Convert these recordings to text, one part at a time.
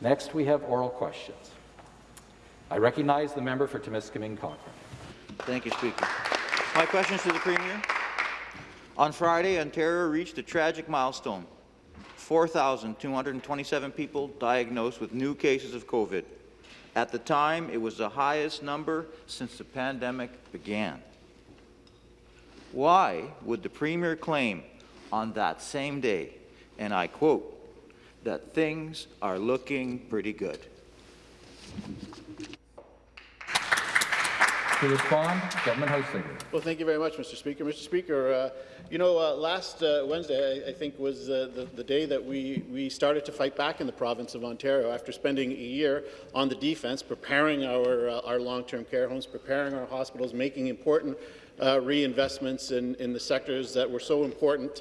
Next, we have oral questions. I recognize the member for Timiskaming Cochrane. Thank you, Speaker. My question is to the Premier. On Friday, Ontario reached a tragic milestone. 4,227 people diagnosed with new cases of COVID. At the time, it was the highest number since the pandemic began. Why would the Premier claim on that same day, and I quote, that things are looking pretty good? To respond, Government House Leader. Well, thank you very much, Mr. Speaker. Mr. Speaker, uh, you know, uh, last uh, Wednesday, I, I, think, was uh, the, the, day that we, we started to fight back in the province of Ontario after spending a year on the defence, preparing our, uh, our long-term care homes, preparing our hospitals, making important uh, reinvestments in, in the sectors that were so important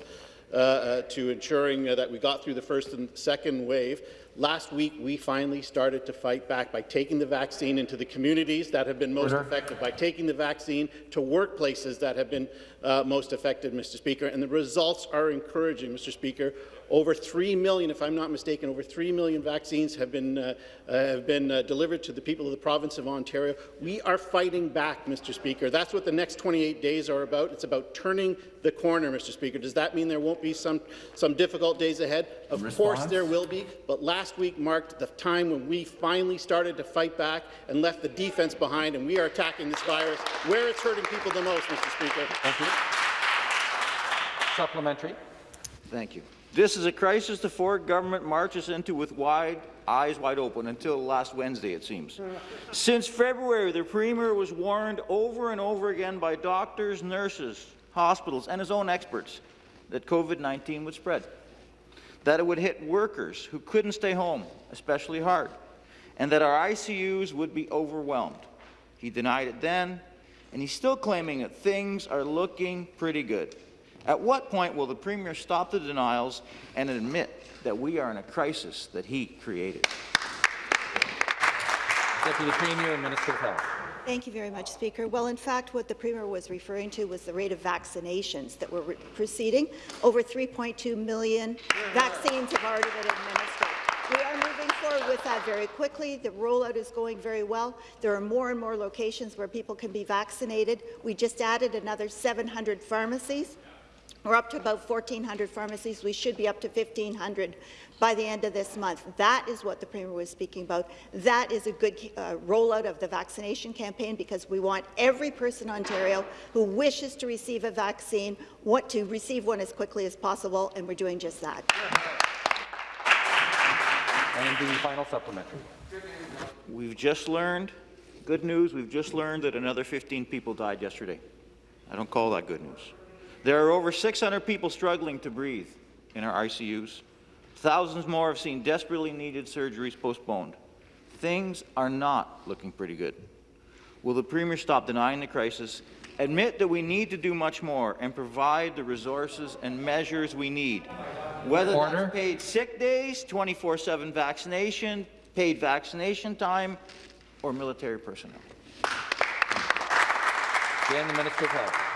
to ensuring that we got through the first and second wave. Last week, we finally started to fight back by taking the vaccine into the communities that have been most Order. affected, by taking the vaccine to workplaces that have been uh, most affected, Mr. Speaker. And the results are encouraging, Mr. Speaker. Over 3 million, if I'm not mistaken, over 3 million vaccines have been, uh, uh, have been uh, delivered to the people of the province of Ontario. We are fighting back, Mr. Speaker. That's what the next 28 days are about. It's about turning the corner, Mr. Speaker. Does that mean there won't be some, some difficult days ahead? Of Response? course there will be, but last week marked the time when we finally started to fight back and left the defense behind, and we are attacking this virus where it's hurting people the most, Mr. Speaker. Thank you. Supplementary. Thank you. This is a crisis the Ford government marches into with wide eyes wide open until last Wednesday, it seems. Since February, the Premier was warned over and over again by doctors, nurses, hospitals, and his own experts that COVID-19 would spread, that it would hit workers who couldn't stay home, especially hard, and that our ICUs would be overwhelmed. He denied it then, and he's still claiming that things are looking pretty good. At what point will the Premier stop the denials and admit that we are in a crisis that he created? Deputy Premier and Minister of Health. Thank you very much, Speaker. Well, in fact, what the Premier was referring to was the rate of vaccinations that were proceeding. Over 3.2 million vaccines have already been administered. We are moving forward with that very quickly. The rollout is going very well. There are more and more locations where people can be vaccinated. We just added another 700 pharmacies. We're up to about 1,400 pharmacies. We should be up to 1,500 by the end of this month. That is what the Premier was speaking about. That is a good uh, rollout of the vaccination campaign because we want every person in Ontario who wishes to receive a vaccine want to receive one as quickly as possible, and we're doing just that. And the final supplementary. We've just learned, good news, we've just learned that another 15 people died yesterday. I don't call that good news. There are over 600 people struggling to breathe in our ICUs. Thousands more have seen desperately needed surgeries postponed. Things are not looking pretty good. Will the Premier stop denying the crisis, admit that we need to do much more, and provide the resources and measures we need? Whether Order. that's paid sick days, 24-7 vaccination, paid vaccination time, or military personnel. The Minister of Health.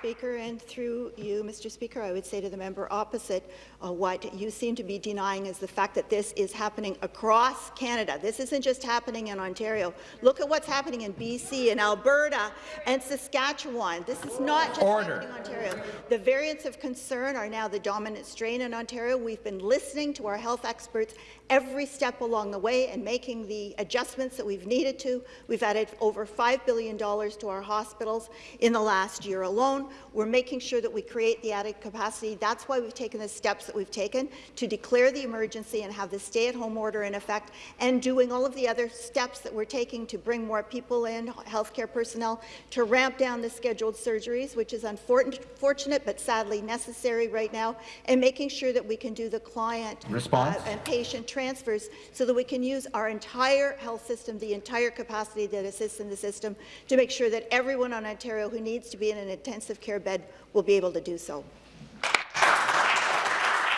Speaker. And through you, Mr. Speaker, I would say to the member opposite, uh, what you seem to be denying is the fact that this is happening across Canada. This isn't just happening in Ontario. Look at what's happening in BC and Alberta and Saskatchewan. This is not just Order. happening in Ontario. The variants of concern are now the dominant strain in Ontario. We've been listening to our health experts every step along the way and making the adjustments that we've needed to. We've added over $5 billion to our hospitals in the last year alone. We're making sure that we create the added capacity. That's why we've taken the steps that we've taken to declare the emergency and have the stay-at-home order in effect and doing all of the other steps that we're taking to bring more people in, healthcare personnel, to ramp down the scheduled surgeries, which is unfortunate but sadly necessary right now, and making sure that we can do the client uh, and patient transfers so that we can use our entire health system, the entire capacity that exists in the system, to make sure that everyone on Ontario who needs to be in an intensive care bed will be able to do so.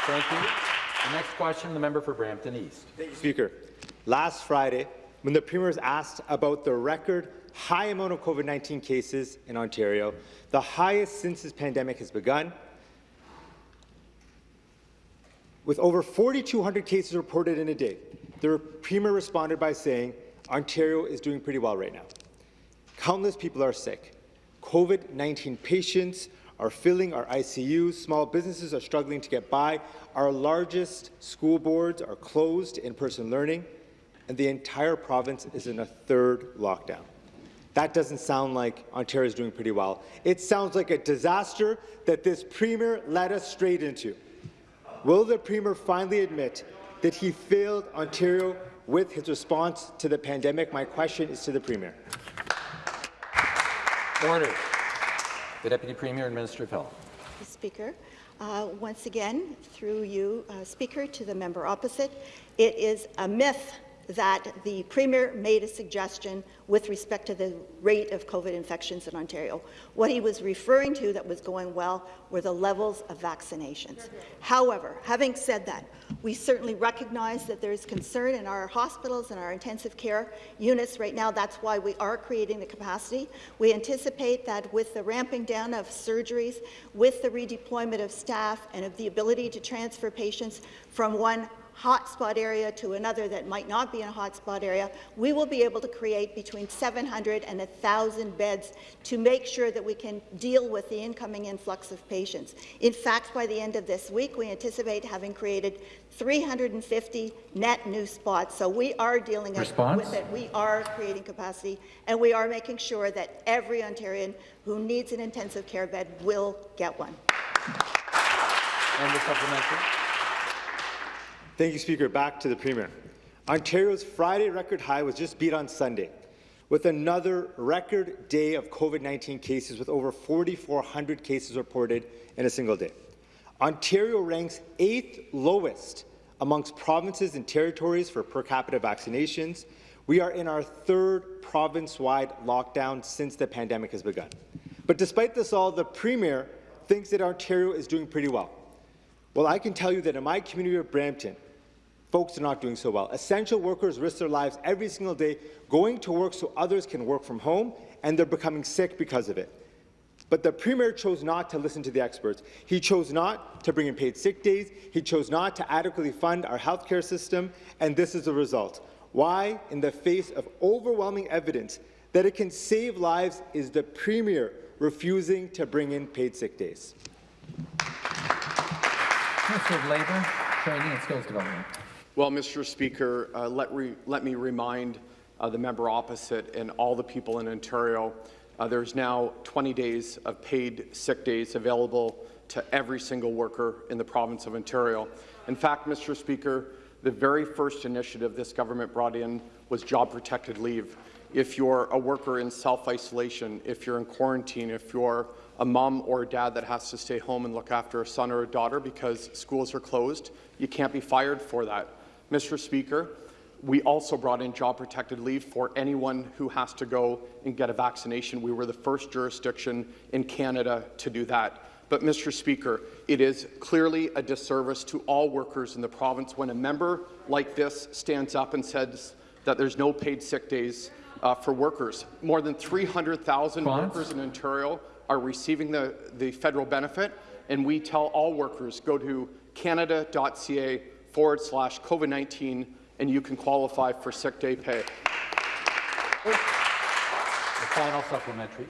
Thank you. The next question, the member for Brampton East. Thank you, Speaker. Last Friday, when the Premier was asked about the record high amount of COVID-19 cases in Ontario, the highest since this pandemic has begun, with over 4,200 cases reported in a day. the Premier responded by saying Ontario is doing pretty well right now. Countless people are sick. COVID-19 patients are filling our ICUs. Small businesses are struggling to get by. Our largest school boards are closed in-person learning, and the entire province is in a third lockdown. That doesn't sound like Ontario is doing pretty well. It sounds like a disaster that this Premier led us straight into. Will the Premier finally admit that he failed Ontario with his response to the pandemic? My question is to the Premier. Order. The Deputy Premier and Minister of Health. Speaker. Uh, once again, through you, uh, Speaker, to the member opposite, it is a myth that the Premier made a suggestion with respect to the rate of COVID infections in Ontario. What he was referring to that was going well were the levels of vaccinations. However, having said that, we certainly recognize that there is concern in our hospitals and our intensive care units right now. That's why we are creating the capacity. We anticipate that with the ramping down of surgeries, with the redeployment of staff and of the ability to transfer patients from one hotspot area to another that might not be in a hotspot area, we will be able to create between 700 and 1,000 beds to make sure that we can deal with the incoming influx of patients. In fact, by the end of this week, we anticipate having created 350 net new spots. So we are dealing Response? with it. We are creating capacity, and we are making sure that every Ontarian who needs an intensive care bed will get one. And the supplementary. Thank you, Speaker. Back to the Premier. Ontario's Friday record high was just beat on Sunday, with another record day of COVID-19 cases with over 4,400 cases reported in a single day. Ontario ranks eighth lowest amongst provinces and territories for per capita vaccinations. We are in our third province-wide lockdown since the pandemic has begun. But despite this all, the Premier thinks that Ontario is doing pretty well. Well, I can tell you that in my community of Brampton, folks are not doing so well. Essential workers risk their lives every single day going to work so others can work from home, and they're becoming sick because of it. But the Premier chose not to listen to the experts. He chose not to bring in paid sick days. He chose not to adequately fund our healthcare system, and this is the result. Why, in the face of overwhelming evidence that it can save lives, is the Premier refusing to bring in paid sick days? Minister of Labour, Training and Skills Development. Well, Mr. Speaker, uh, let, re let, me remind uh, the member opposite and all the people in Ontario, uh, there's now 20 days of paid sick days available to every single worker in the province of Ontario. In fact, Mr. Speaker, the very first initiative this government brought in was job-protected leave. If you're a worker in self-isolation, if you're in quarantine, if you're a mom or a dad that has to stay home and look after a son or a daughter because schools are closed, you can't be fired for that. Mr. Speaker, we also brought in job-protected leave for anyone who has to go and get a vaccination. We were the first jurisdiction in Canada to do that. But, Mr. Speaker, it is clearly a disservice to all workers in the province when a member like this stands up and says that there's no paid sick days uh, for workers. More than 300,000 workers in Ontario are receiving the, the federal benefit, and we tell all workers, go to canada.ca forward slash COVID-19 and you can qualify for sick day pay. The final supplementary.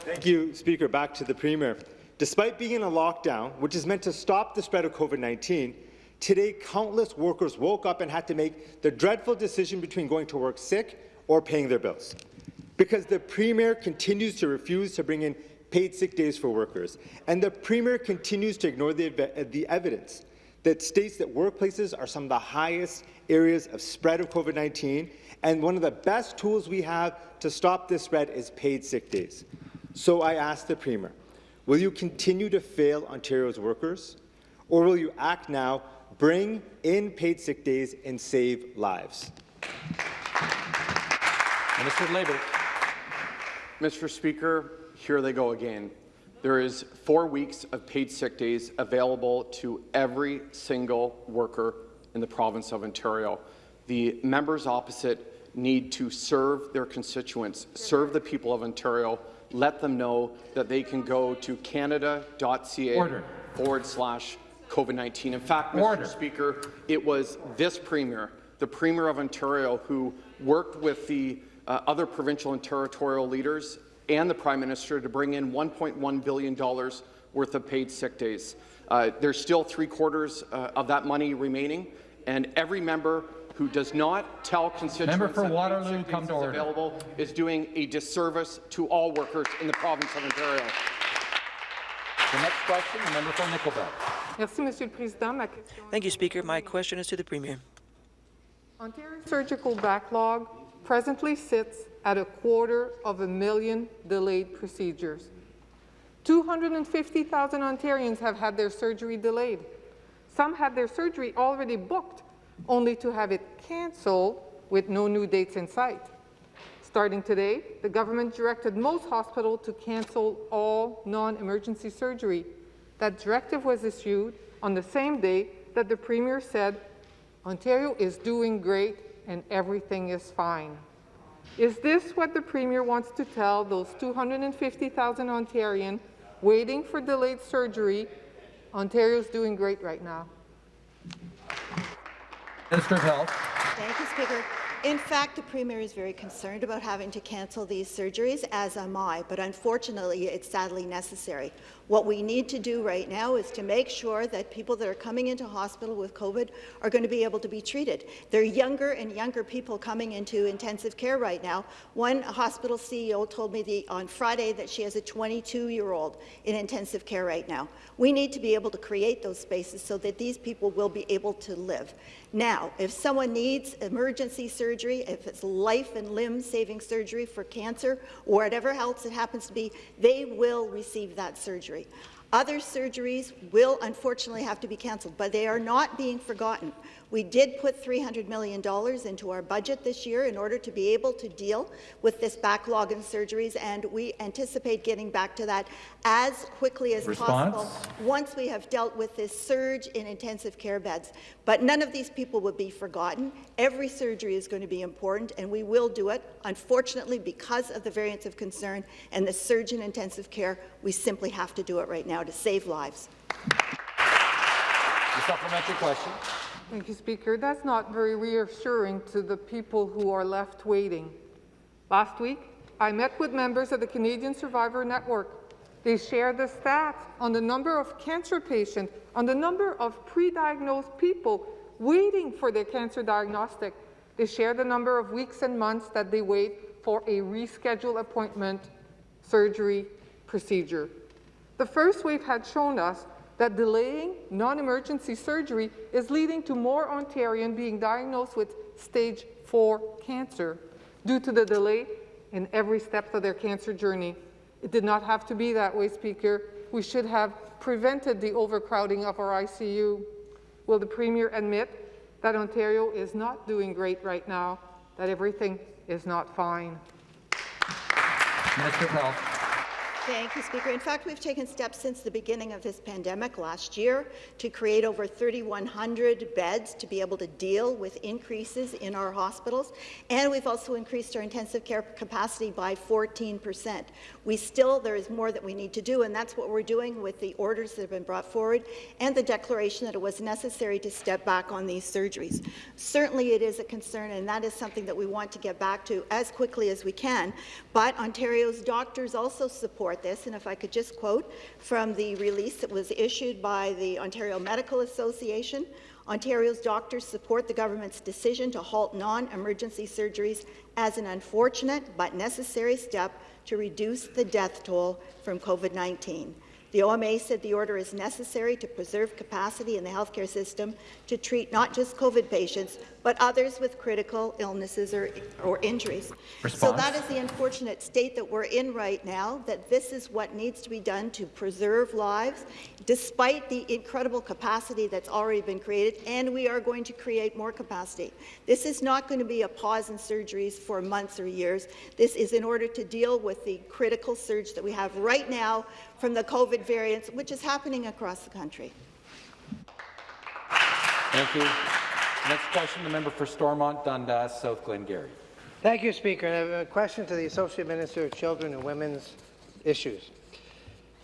Thank you, Speaker. Back to the Premier. Despite being in a lockdown, which is meant to stop the spread of COVID-19, today countless workers woke up and had to make the dreadful decision between going to work sick or paying their bills. Because the Premier continues to refuse to bring in paid sick days for workers, and the Premier continues to ignore the, the evidence that states that workplaces are some of the highest areas of spread of COVID-19, and one of the best tools we have to stop this spread is paid sick days. So I ask the Premier, will you continue to fail Ontario's workers, or will you act now, bring in paid sick days, and save lives? Minister of Labour. Mr. Speaker, here they go again. There is four weeks of paid sick days available to every single worker in the province of Ontario. The members opposite need to serve their constituents, serve the people of Ontario, let them know that they can go to canada.ca forward slash COVID-19. In fact, Mr. Order. Speaker, it was this Premier the Premier of Ontario, who worked with the uh, other provincial and territorial leaders and the Prime Minister to bring in $1.1 billion worth of paid sick days. Uh, there's still three quarters uh, of that money remaining, and every member who does not tell constituents Member for that paid Waterloo, sick come days to is order. available is doing a disservice to all workers in the province of Ontario. The next question, the member for Nickel Belt. Merci, Monsieur le Président. Ma question Thank you, Speaker. My question is to the Premier. Ontario's surgical backlog presently sits at a quarter of a million delayed procedures. 250,000 Ontarians have had their surgery delayed. Some had their surgery already booked, only to have it cancelled with no new dates in sight. Starting today, the government directed most hospitals to cancel all non-emergency surgery. That directive was issued on the same day that the Premier said, Ontario is doing great and everything is fine. Is this what the Premier wants to tell those 250,000 Ontarians waiting for delayed surgery? Ontario's doing great right now. Minister of Health. Thank you, Speaker. In fact, the Premier is very concerned about having to cancel these surgeries, as am I, but unfortunately, it's sadly necessary. What we need to do right now is to make sure that people that are coming into hospital with COVID are going to be able to be treated. There are younger and younger people coming into intensive care right now. One hospital CEO told me the, on Friday that she has a 22-year-old in intensive care right now. We need to be able to create those spaces so that these people will be able to live. Now, if someone needs emergency surgery, if it's life and limb saving surgery for cancer or whatever else it happens to be, they will receive that surgery. Other surgeries will unfortunately have to be cancelled, but they are not being forgotten. We did put $300 million into our budget this year in order to be able to deal with this backlog in surgeries, and we anticipate getting back to that as quickly as Response? possible once we have dealt with this surge in intensive care beds. But none of these people will be forgotten. Every surgery is going to be important, and we will do it. Unfortunately, because of the variants of concern and the surge in intensive care, we simply have to do it right now to save lives. The supplementary question. Thank you, Speaker. That's not very reassuring to the people who are left waiting. Last week, I met with members of the Canadian Survivor Network. They shared the stats on the number of cancer patients, on the number of pre-diagnosed people waiting for their cancer diagnostic. They share the number of weeks and months that they wait for a rescheduled appointment, surgery, procedure. The first wave had shown us that delaying non-emergency surgery is leading to more Ontarians being diagnosed with stage 4 cancer due to the delay in every step of their cancer journey. It did not have to be that way, Speaker. We should have prevented the overcrowding of our ICU. Will the Premier admit that Ontario is not doing great right now, that everything is not fine? Minister of Health. Thank you, Speaker. In fact, we've taken steps since the beginning of this pandemic last year to create over 3,100 beds to be able to deal with increases in our hospitals, and we've also increased our intensive care capacity by 14 percent. We still, there is more that we need to do, and that's what we're doing with the orders that have been brought forward and the declaration that it was necessary to step back on these surgeries. Certainly it is a concern, and that is something that we want to get back to as quickly as we can, but Ontario's doctors also support this, and if I could just quote from the release that was issued by the Ontario Medical Association, Ontario's doctors support the government's decision to halt non-emergency surgeries as an unfortunate but necessary step to reduce the death toll from COVID-19. The OMA said the order is necessary to preserve capacity in the healthcare system to treat not just COVID patients, but others with critical illnesses or, or injuries. So that is the unfortunate state that we're in right now, that this is what needs to be done to preserve lives, despite the incredible capacity that's already been created, and we are going to create more capacity. This is not going to be a pause in surgeries for months or years. This is in order to deal with the critical surge that we have right now from the COVID variants, which is happening across the country. Thank you. Next question, the member for Stormont, Dundas, South Glengarry. Thank you, Speaker. I have a question to the Associate Minister of Children and Women's Issues.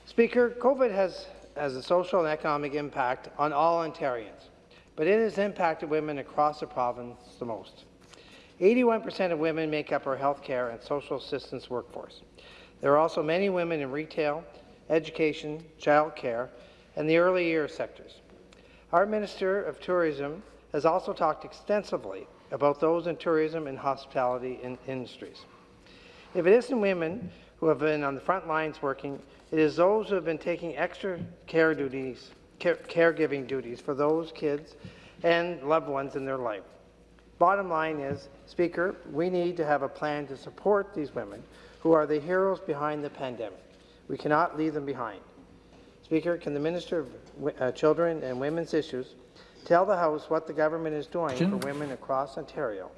Speaker, COVID has, has a social and economic impact on all Ontarians. but it has impacted women across the province the most. 81% of women make up our healthcare and social assistance workforce. There are also many women in retail, education, childcare, and the early years sectors. Our Minister of Tourism has also talked extensively about those in tourism and hospitality in industries. If it isn't women who have been on the front lines working, it is those who have been taking extra care duties, care, caregiving duties for those kids and loved ones in their life. Bottom line is, Speaker, we need to have a plan to support these women who are the heroes behind the pandemic. We cannot leave them behind. Speaker, can the Minister of uh, Children and Women's Issues tell the House what the government is doing for women across Ontario,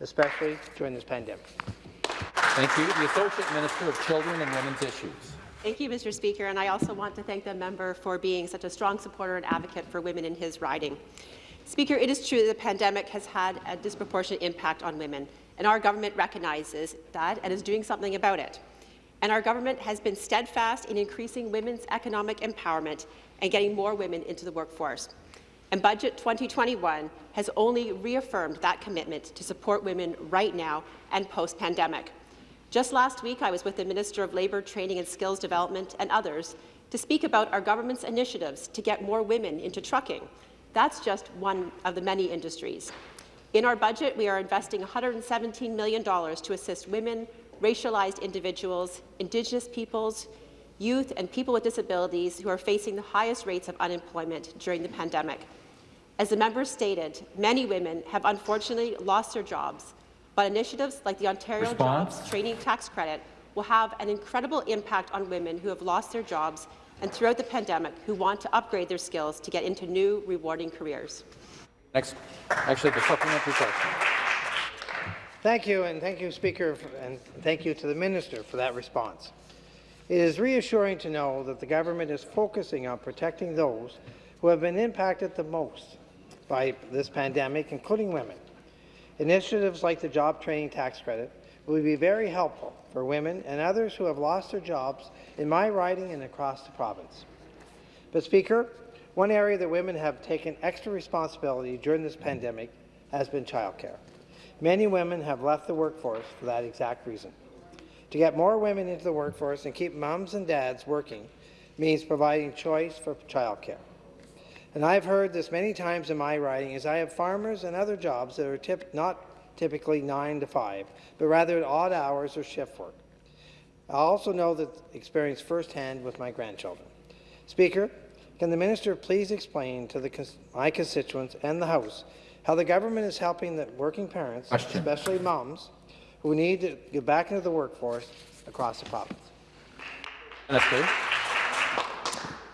especially during this pandemic? Thank you. The Associate Minister of Children and Women's Issues. Thank you, Mr. Speaker, and I also want to thank the member for being such a strong supporter and advocate for women in his riding. Speaker, it is true that the pandemic has had a disproportionate impact on women, and our government recognizes that and is doing something about it. And our government has been steadfast in increasing women's economic empowerment and getting more women into the workforce. And Budget 2021 has only reaffirmed that commitment to support women right now and post-pandemic. Just last week, I was with the Minister of Labour, Training and Skills Development and others to speak about our government's initiatives to get more women into trucking. That's just one of the many industries. In our budget, we are investing $117 million to assist women, racialized individuals, Indigenous peoples, youth and people with disabilities who are facing the highest rates of unemployment during the pandemic. As the member stated, many women have unfortunately lost their jobs, but initiatives like the Ontario Response? Jobs Training Tax Credit will have an incredible impact on women who have lost their jobs and throughout the pandemic who want to upgrade their skills to get into new, rewarding careers. Next, actually, the supplementary question. Thank you, and thank you, Speaker, and thank you to the Minister for that response. It is reassuring to know that the government is focusing on protecting those who have been impacted the most by this pandemic, including women. Initiatives like the Job Training Tax Credit will be very helpful for women and others who have lost their jobs in my riding and across the province. But, Speaker, one area that women have taken extra responsibility during this pandemic has been childcare. Many women have left the workforce for that exact reason. To get more women into the workforce and keep moms and dads working means providing choice for childcare. And I've heard this many times in my writing as I have farmers and other jobs that are tip not typically 9 to 5, but rather at odd hours or shift work. I also know that experience firsthand with my grandchildren. Speaker, can the minister please explain to the, my constituents and the House how the government is helping the working parents, Question. especially moms, who need to get back into the workforce across the province? Minister.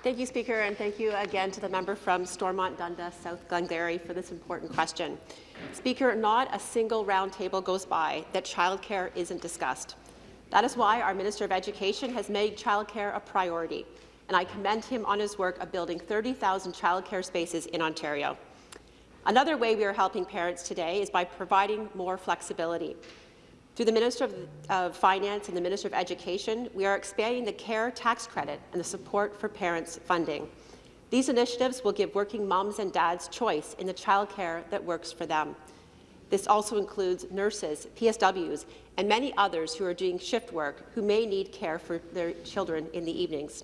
Thank you, Speaker, and thank you again to the member from Stormont Dundas, South Glengarry, for this important question. Speaker, not a single roundtable goes by that childcare isn't discussed. That is why our Minister of Education has made childcare a priority, and I commend him on his work of building 30,000 childcare spaces in Ontario. Another way we are helping parents today is by providing more flexibility. Through the Minister of, of, Finance and the Minister of Education, we are expanding the CARE tax credit and the support for parents funding. These initiatives will give working moms and dads choice in the childcare that works for them. This also includes nurses, PSWs, and many others who are doing shift work who may need care for their children in the evenings.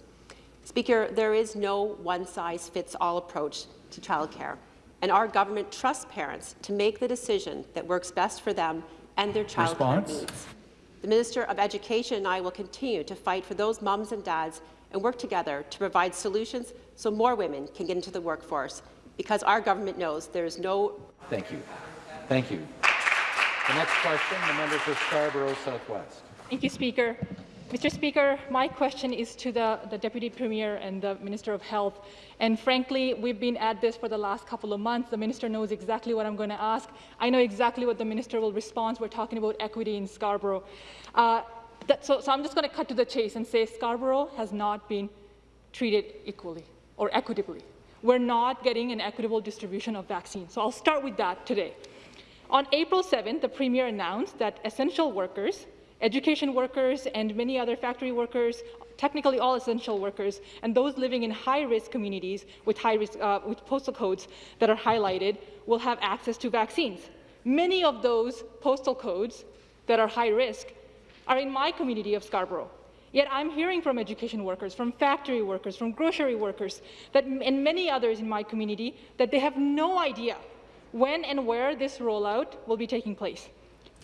Speaker, there is no one-size-fits-all approach to childcare, and our government trusts parents to make the decision that works best for them and their childcare needs. The Minister of Education and I will continue to fight for those mums and dads and work together to provide solutions so more women can get into the workforce, because our government knows there is no... Thank you. Thank you. The next question, the member for Scarborough Southwest. Thank you, Speaker. Mr. Speaker, my question is to the, the, Deputy Premier and the Minister of Health. And frankly, we've been at this for the last couple of months. The Minister knows exactly what I'm going to ask. I know exactly what the Minister will respond. We're talking about equity in Scarborough. Uh, that, so, so I'm just going to cut to the chase and say Scarborough has not been treated equally or equitably. We're not getting an equitable distribution of vaccines. So I'll start with that today. On April 7th, the Premier announced that essential workers education workers and many other factory workers technically all essential workers, and those living in high-risk communities with high-risk uh, with postal codes that are highlighted will have access to vaccines. Many of those postal codes that are high risk are in my community of Scarborough. Yet I'm hearing from education workers, from factory workers, from grocery workers, that, and many others in my community that they have no idea when and where this rollout will be taking place.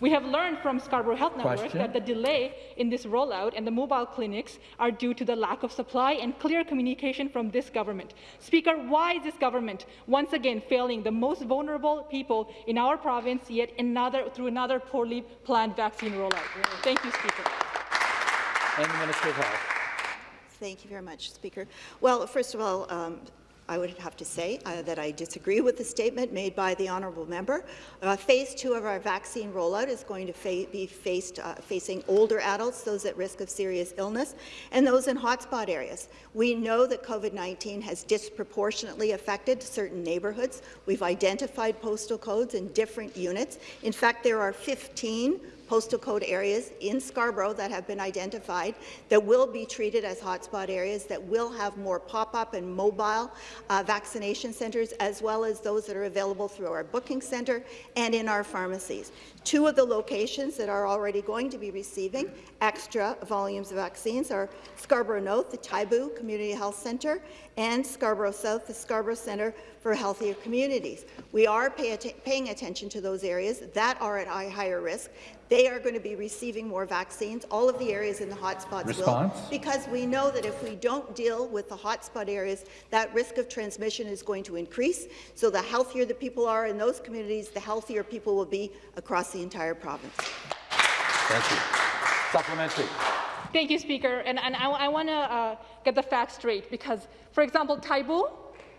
We have learned from Scarborough Health Network Question. that the delay in this rollout and the mobile clinics are due to the lack of supply and clear communication from this government. Speaker, why is this government once again failing the most vulnerable people in our province yet another, through another poorly planned vaccine rollout? Thank you, Speaker. And the Minister of Health. Thank you very much, Speaker. Well, first of all, um, I would have to say uh, that I disagree with the statement made by the honourable member. Uh, phase two of our vaccine rollout is going to fa be faced, uh, facing older adults, those at risk of serious illness, and those in hotspot areas. We know that COVID-19 has disproportionately affected certain neighbourhoods. We've identified postal codes in different units. In fact, there are 15 postal code areas in Scarborough that have been identified that will be treated as hotspot areas, that will have more pop-up and mobile uh, vaccination centres, as well as those that are available through our booking centre and in our pharmacies. Two of the locations that are already going to be receiving extra volumes of vaccines are Scarborough North, the Taibu Community Health Centre, and Scarborough South, the Scarborough Centre for Healthier Communities. We are pay att paying attention to those areas that are at higher risk. They are going to be receiving more vaccines. All of the areas in the hotspots Response? will, because we know that if we don't deal with the hotspot areas, that risk of transmission is going to increase. So the healthier the people are in those communities, the healthier people will be across the entire province. Thank you. Supplementary. Thank you, Speaker. And, and I, I want to uh, get the facts straight because, for example, Taibu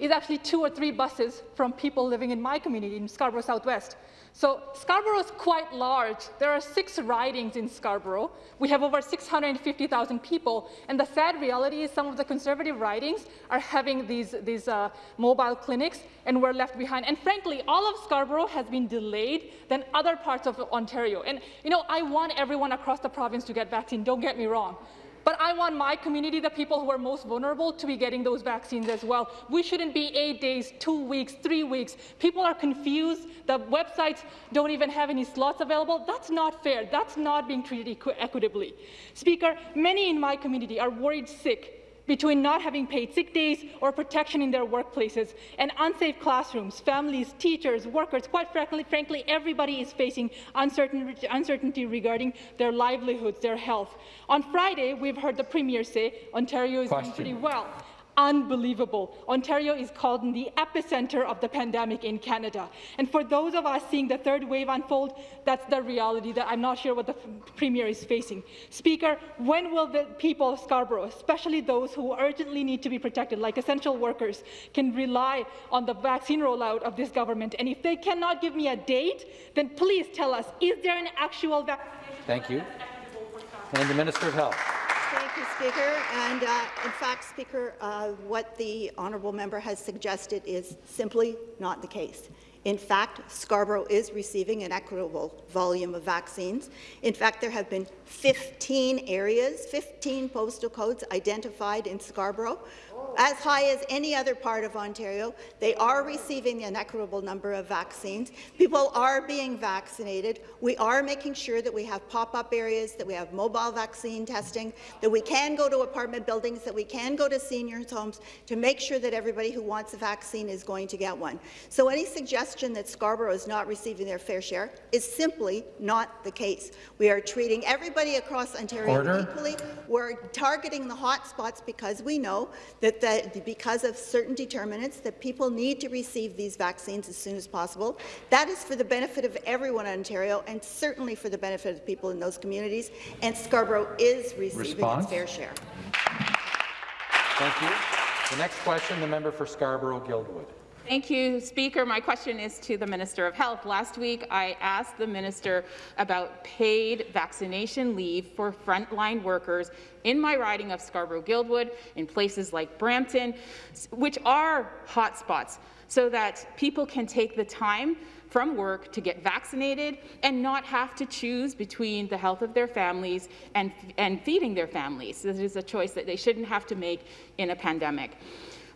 is actually two or three buses from people living in my community in Scarborough Southwest. So Scarborough is quite large. There are six ridings in Scarborough. We have over 650,000 people. And the sad reality is some of the conservative ridings are having these, these uh, mobile clinics, and we're left behind. And frankly, all of Scarborough has been delayed than other parts of Ontario. And, you know, I want everyone across the province to get vaccine, don't get me wrong. But I want my community, the people who are most vulnerable, to be getting those vaccines as well. We shouldn't be eight days, two weeks, three weeks. People are confused. The websites don't even have any slots available. That's not fair. That's not being treated equi equitably. Speaker, many in my community are worried sick between not having paid sick days or protection in their workplaces and unsafe classrooms, families, teachers, workers, quite frankly, frankly everybody is facing uncertain, uncertainty regarding their livelihoods, their health. On Friday, we've heard the Premier say Ontario is Question. doing pretty well. Unbelievable. Ontario is called in the epicenter of the pandemic in Canada. And for those of us seeing the third wave unfold, that's the reality that I'm not sure what the Premier is facing. Speaker, when will the people of Scarborough, especially those who urgently need to be protected, like essential workers, can rely on the vaccine rollout of this government? And if they cannot give me a date, then please tell us, is there an actual vaccination Thank you. plan that's equitable for Scarborough? And the Minister of Health. Thank you, Speaker. And uh, in fact, Speaker, uh, what the honourable member has suggested is simply not the case. In fact, Scarborough is receiving an equitable volume of vaccines. In fact, there have been 15 areas, 15 postal codes identified in Scarborough, as high as any other part of Ontario. They are receiving an equitable number of vaccines. People are being vaccinated. We are making sure that we have pop-up areas, that we have mobile vaccine testing, that we can go to apartment buildings, that we can go to seniors' homes to make sure that everybody who wants a vaccine is going to get one. So any suggestion that Scarborough is not receiving their fair share is simply not the case. We are treating everybody across Ontario Order. equally. We're targeting the hot spots because we know that the, because of certain determinants that people need to receive these vaccines as soon as possible. That is for the benefit of everyone in Ontario and certainly for the benefit of the people in those communities. And Scarborough is receiving Response? its fair share. Thank you. The next question, the member for Scarborough-Guildwood. Thank you, Speaker. My question is to the Minister of Health. Last week, I asked the Minister about paid vaccination leave for frontline workers in my riding of Scarborough-Guildwood, in places like Brampton, which are hotspots, so that people can take the time from work to get vaccinated and not have to choose between the health of their families and, and feeding their families. This is a choice that they shouldn't have to make in a pandemic.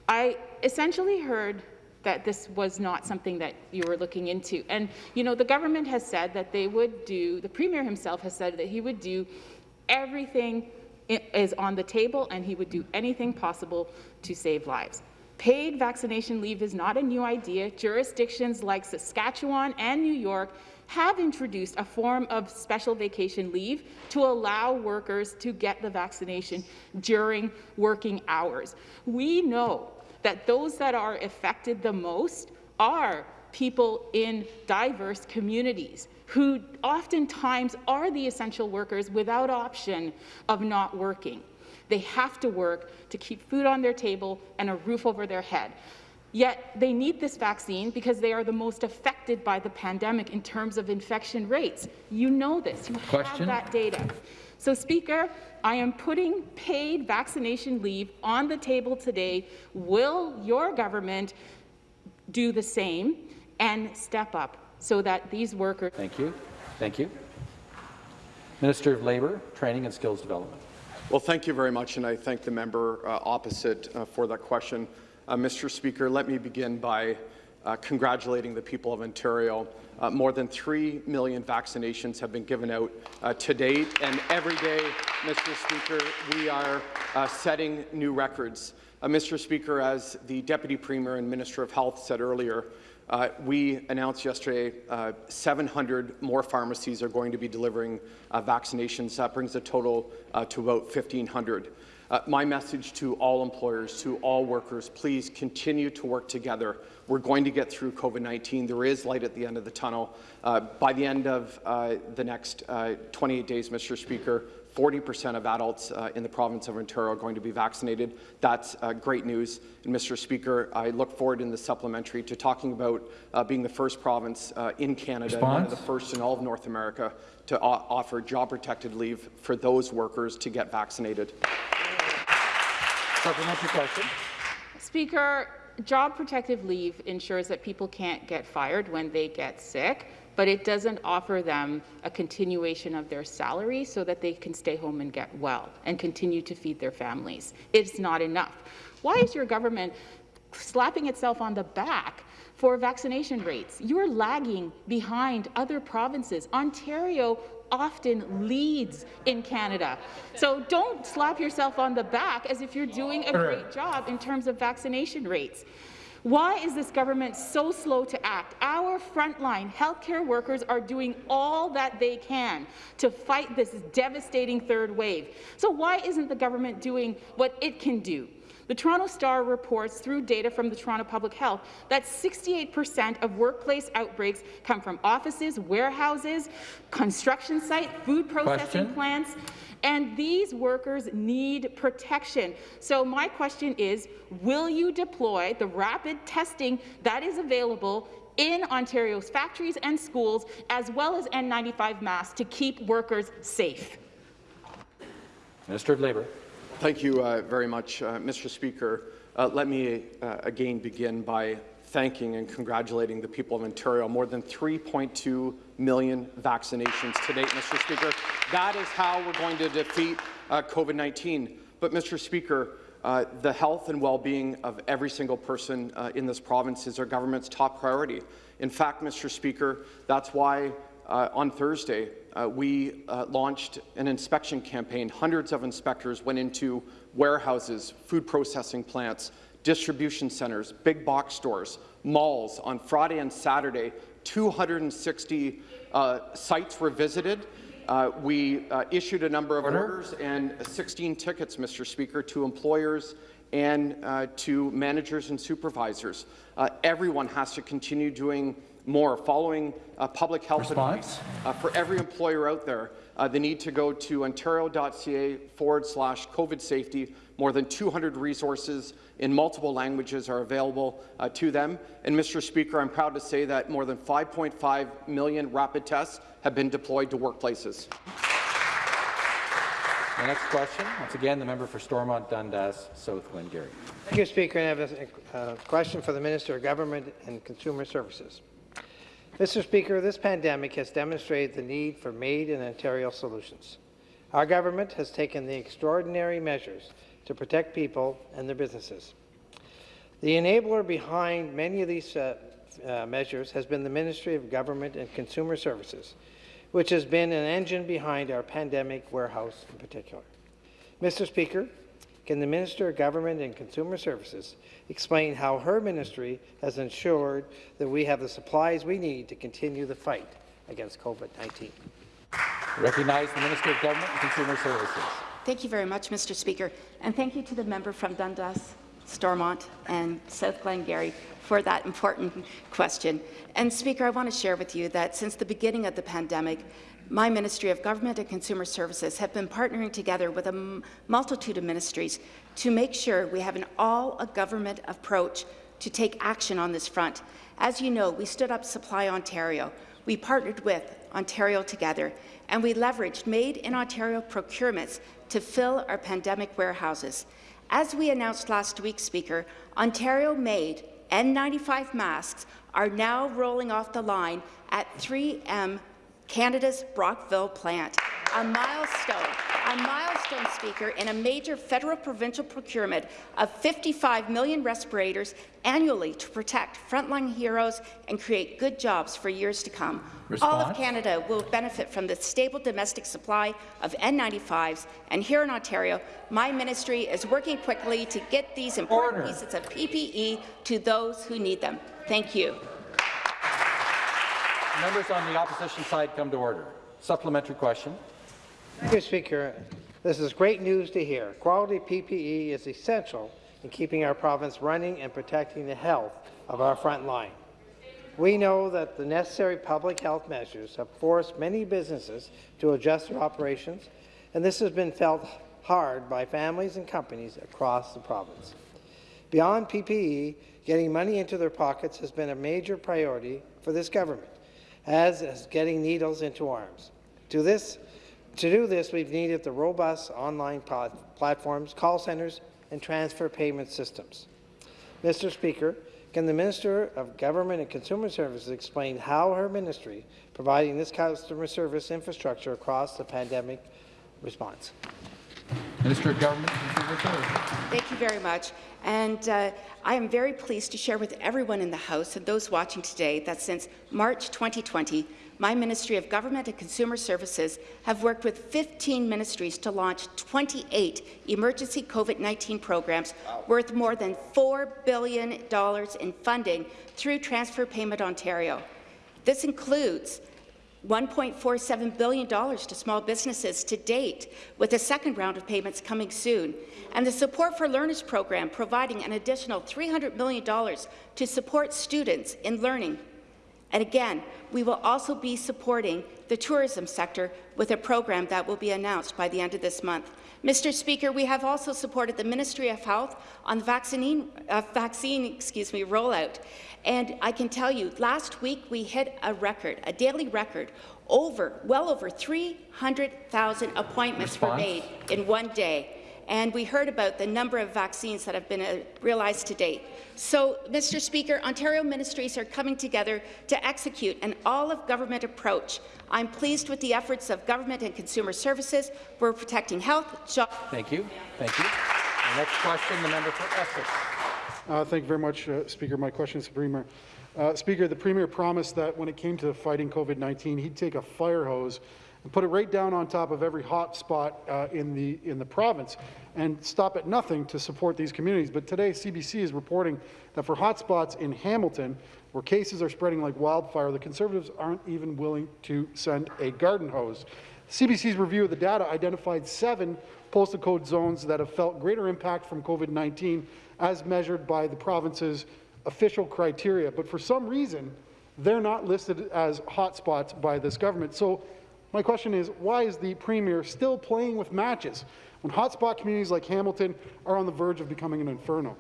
I essentially heard that this was not something that you were looking into. And, you know, the government has said that they would do, the Premier himself has said that he would do everything is on the table and he would do anything possible to save lives. Paid vaccination leave is not a new idea. Jurisdictions like Saskatchewan and New York have introduced a form of special vacation leave to allow workers to get the vaccination during working hours. We know that those that are affected the most are people in diverse communities who oftentimes are the essential workers without option of not working. They have to work to keep food on their table and a roof over their head. Yet they need this vaccine because they are the most affected by the pandemic in terms of infection rates. You know this. You Question? have that data. So, Speaker, I am putting paid vaccination leave on the table today. Will your government do the same and step up so that these workers... Thank you. Thank you. Minister of Labour, Training and Skills Development. Well, thank you very much, and I thank the member uh, opposite uh, for that question. Uh, Mr. Speaker, let me begin by uh, congratulating the people of Ontario. Uh, more than 3 million vaccinations have been given out uh, to date, and every day, Mr. Speaker, we are uh, setting new records. Uh, Mr. Speaker, as the Deputy Premier and Minister of Health said earlier, uh, we announced yesterday uh, 700 more pharmacies are going to be delivering vaccinations. That brings the total to about 1,500. Uh, my message to all employers, to all workers, please continue to work together. We're going to get through COVID-19. There is light at the end of the tunnel. Uh, by the end of uh, the next uh, 28 days, Mr. Speaker, 40% of adults uh, in the province of Ontario are going to be vaccinated. That's uh, great news. And Mr. Speaker, I look forward in the supplementary to talking about uh, being the first province uh, in Canada, and one of the first in all of North America, to offer job-protected leave for those workers to get vaccinated. Supplementary question. Speaker, job protective leave ensures that people can't get fired when they get sick, but it doesn't offer them a continuation of their salary so that they can stay home and get well and continue to feed their families. It's not enough. Why is your government slapping itself on the back for vaccination rates. You're lagging behind other provinces. Ontario often leads in Canada. So don't slap yourself on the back as if you're doing a great job in terms of vaccination rates. Why is this government so slow to act? Our frontline healthcare workers are doing all that they can to fight this devastating third wave. So why isn't the government doing what it can do? The Toronto Star reports through data from the Toronto Public Health that 68% of workplace outbreaks come from offices, warehouses, construction sites, food processing Question? plants, and these workers need protection. So my question is, will you deploy the rapid testing that is available in Ontario's factories and schools, as well as N95 masks to keep workers safe? Minister of Labour. Thank you uh, very much, uh, Mr. Speaker. Uh, let me uh, again begin by thanking and congratulating the people of Ontario. More than 3.2 million vaccinations to date, Mr. Speaker. That is how we're going to defeat uh, COVID-19. But, Mr. Speaker, uh, the health and well-being of every single person in this province is our government's top priority. In fact, Mr. Speaker, that's why uh, on Thursday, uh, we uh, launched an inspection campaign. Hundreds of inspectors went into warehouses, food processing plants, distribution centres, big box stores, malls. On Friday and Saturday, 260 uh, sites were visited. Uh, we uh, issued a number of Order. orders and 16 tickets, Mr. Speaker, to employers and to managers and supervisors. everyone has to continue doing more. Following uh, public health Response? advice uh, for every employer out there, uh, they need to go to ontario.ca forward slash COVID safety. More than 200 resources in multiple languages are available uh, to them. And Mr. Speaker, I'm proud to say that more than 5.5 million rapid tests have been deployed to workplaces. The next question, once again, the member for Stormont Dundas, South Glengarry. Thank you, Speaker. And I have a uh, question for the Minister of Government and Consumer Services. Mr. Speaker, this pandemic has demonstrated the need for Made in Ontario solutions. Our government has taken the extraordinary measures to protect people and their businesses. The enabler behind many of these uh, uh, measures has been the Ministry of Government and Consumer Services, which has been an engine behind our pandemic warehouse in particular. Mr. Speaker, can the Minister of Government and Consumer Services explain how her ministry has ensured that we have the supplies we need to continue the fight against COVID-19? Recognize the Minister of Government and Consumer Services. Thank you very much, Mr. Speaker, and thank you to the member from Dundas, Stormont and South Glengarry for that important question. And Speaker, I want to share with you that since the beginning of the pandemic, my Ministry of Government and Consumer Services have been partnering together with a multitude of ministries to make sure we have an all-a-government approach to take action on this front. As you know, we stood up Supply Ontario. We partnered with Ontario Together, and we leveraged Made in Ontario procurements to fill our pandemic warehouses. As we announced last week, Speaker, Ontario-made N95 masks are now rolling off the line at 3M Canada's Brockville plant, a milestone, a milestone, Speaker, in a major federal-provincial procurement of 55 million respirators annually to protect frontline heroes and create good jobs for years to come. Response? All of Canada will benefit from the stable domestic supply of N95s, and here in Ontario, my ministry is working quickly to get these important Order. pieces of PPE to those who need them. Thank you. Members on the opposition side come to order. Supplementary question. You, Speaker. This is great news to hear. Quality PPE is essential in keeping our province running and protecting the health of our front line. We know that the necessary public health measures have forced many businesses to adjust their operations, and this has been felt hard by families and companies across the province. Beyond PPE, getting money into their pockets has been a major priority for this government, as is getting needles into arms. To this to do this, we've needed the robust online plat platforms, call centres, and transfer payment systems. Mr. Speaker, can the Minister of Government and Consumer Services explain how her ministry providing this customer service infrastructure across the pandemic response? Minister of Government and Consumer Services. Thank you very much. And uh, I am very pleased to share with everyone in the House and those watching today that since March 2020, my Ministry of Government and Consumer Services have worked with 15 ministries to launch 28 emergency COVID-19 programs worth more than $4 billion in funding through Transfer Payment Ontario. This includes $1.47 billion to small businesses to date, with a second round of payments coming soon, and the Support for Learners program providing an additional $300 million to support students in learning. And again, we will also be supporting the tourism sector with a program that will be announced by the end of this month. Mr. Speaker, we have also supported the Ministry of Health on the vaccine, uh, vaccine excuse me, rollout. And I can tell you, last week we hit a record, a daily record, over, well over 300,000 appointments Response? were made in one day. And we heard about the number of vaccines that have been uh, realized to date. So, Mr. Speaker, Ontario ministries are coming together to execute an all-of-government approach. I'm pleased with the efforts of government and consumer services. We're protecting health, jobs. Thank you. Thank you. The next question, the member for Essex. Uh, thank you very much, uh, Speaker. My question is to the Premier. Uh, Speaker, the Premier promised that when it came to fighting COVID-19, he'd take a fire hose put it right down on top of every hot spot uh, in, the, in the province and stop at nothing to support these communities. But today, CBC is reporting that for hotspots in Hamilton, where cases are spreading like wildfire, the Conservatives aren't even willing to send a garden hose. CBC's review of the data identified seven postal code zones that have felt greater impact from COVID-19 as measured by the province's official criteria. But for some reason, they're not listed as hotspots by this government. So my question is, why is the Premier still playing with matches when hotspot communities like Hamilton are on the verge of becoming an inferno?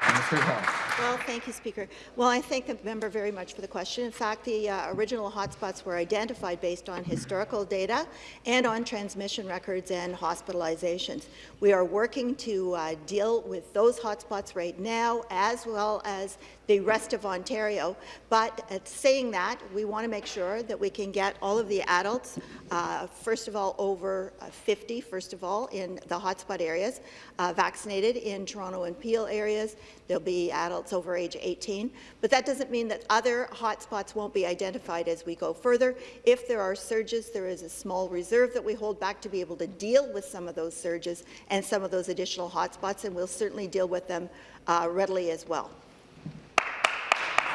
Health. Well, thank you, Speaker. Well, I thank the member very much for the question. In fact, the uh, original hotspots were identified based on historical data and on transmission records and hospitalizations. We are working to uh, deal with those hotspots right now, as well as the rest of Ontario. But at saying that, we want to make sure that we can get all of the adults, uh, first of all, over uh, 50, first of all, in the hotspot areas, uh, vaccinated in Toronto and Peel areas. There'll be adults over age 18. But that doesn't mean that other hotspots won't be identified as we go further. If there are surges, there is a small reserve that we hold back to be able to deal with some of those surges and some of those additional hotspots, and we'll certainly deal with them uh, readily as well.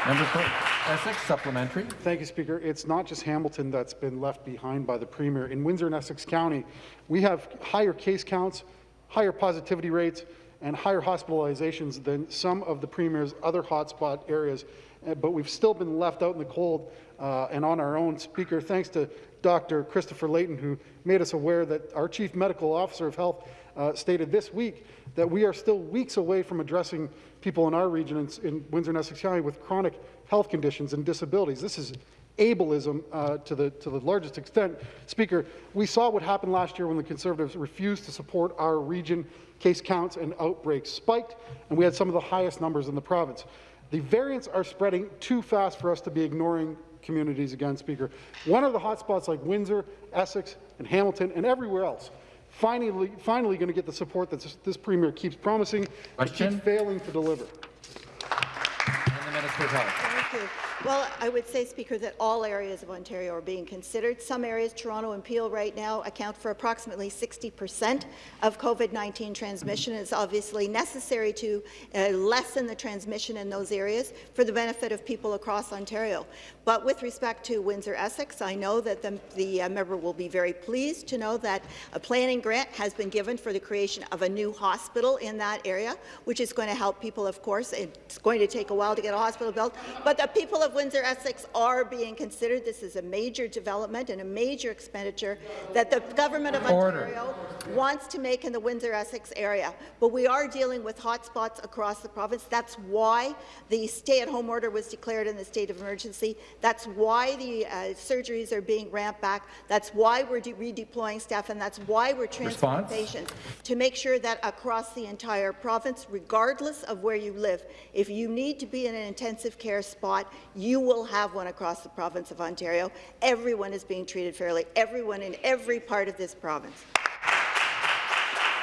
Member for Essex, supplementary. Thank you, Speaker. It's not just Hamilton that's been left behind by the Premier. In Windsor and Essex County, we have higher case counts, higher positivity rates, and higher hospitalizations than some of the Premier's other hotspot areas, uh, but we've still been left out in the cold uh, and on our own. Speaker, thanks to Dr. Christopher Layton, who made us aware that our Chief Medical Officer of Health uh, stated this week that we are still weeks away from addressing people in our region in, in Windsor and Essex County with chronic health conditions and disabilities. This is ableism uh, to, the, to the largest extent. Speaker, we saw what happened last year when the Conservatives refused to support our region. Case counts and outbreaks spiked, and we had some of the highest numbers in the province. The variants are spreading too fast for us to be ignoring communities again, Speaker. One of the hotspots like Windsor, Essex, and Hamilton, and everywhere else, finally, finally going to get the support that this, this Premier keeps promising and keeps failing to deliver. And the Minister of Health. Well, I would say, Speaker, that all areas of Ontario are being considered. Some areas, Toronto and Peel right now, account for approximately 60 percent of COVID-19 transmission. It's obviously necessary to uh, lessen the transmission in those areas for the benefit of people across Ontario. But with respect to Windsor-Essex, I know that the, the uh, member will be very pleased to know that a planning grant has been given for the creation of a new hospital in that area, which is going to help people, of course. It's going to take a while to get a hospital built, but the people of Windsor-Essex are being considered. This is a major development and a major expenditure that the government of Order. Ontario wants to make in the Windsor-Essex area. But we are dealing with hotspots across the province. That's why the stay-at-home order was declared in the state of emergency. That's why the uh, surgeries are being ramped back. That's why we're redeploying staff, and that's why we're transferring patients to make sure that across the entire province, regardless of where you live, if you need to be in an intensive care spot, you will have one across the province of Ontario. Everyone is being treated fairly, everyone in every part of this province.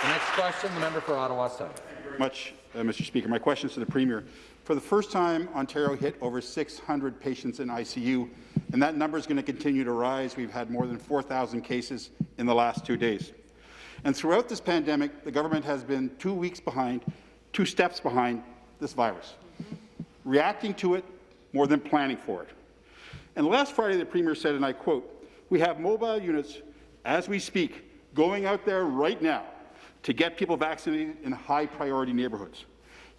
The next question, the member for Ottawa South. much, uh, Mr. Speaker. My question is to the Premier. For the first time, Ontario hit over 600 patients in ICU, and that number is going to continue to rise. We've had more than 4,000 cases in the last two days. And throughout this pandemic, the government has been two weeks behind, two steps behind this virus, reacting to it more than planning for it. And last Friday, the Premier said, and I quote, we have mobile units, as we speak, going out there right now to get people vaccinated in high-priority neighbourhoods.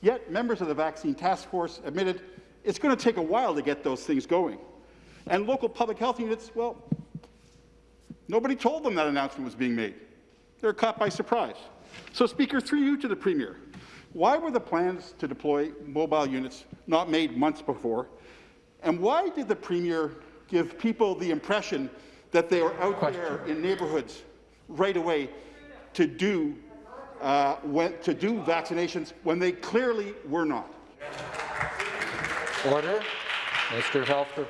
Yet, members of the Vaccine Task Force admitted it's going to take a while to get those things going. And local public health units, well, nobody told them that announcement was being made. They're caught by surprise. So, Speaker, through you to the Premier, why were the plans to deploy mobile units not made months before? And why did the Premier give people the impression that they were out Question. there in neighbourhoods right away to do uh, when, to do vaccinations when they clearly were not. Order. Minister of Health to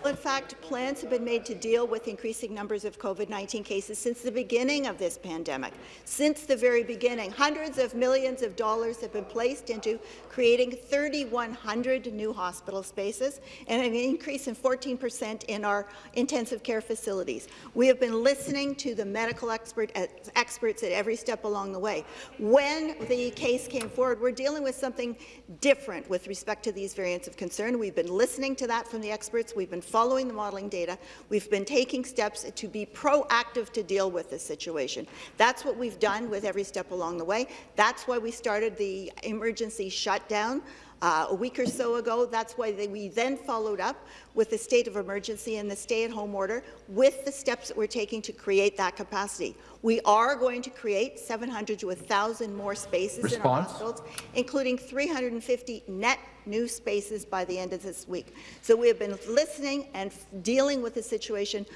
reply. In fact, plans have been made to deal with increasing numbers of COVID-19 cases since the beginning of this pandemic. Since the very beginning, hundreds of millions of dollars have been placed into creating 3,100 new hospital spaces and an increase in 14 percent in our intensive care facilities. We have been listening to the medical expert, uh, experts at every step along the way. When the case came forward, we're dealing with something different with respect to these variants of concern. We've been listening to that from the experts. We've been following the modelling data. We've been taking steps to be proactive to deal with this situation. That's what we've done with every step along the way. That's why we started the emergency shutdown uh, a week or so ago. That's why they, we then followed up with the state of emergency and the stay-at-home order with the steps that we're taking to create that capacity. We are going to create 700 to 1,000 more spaces Response? in our hospitals, including 350 net new spaces by the end of this week. So we have been listening and dealing with the situation.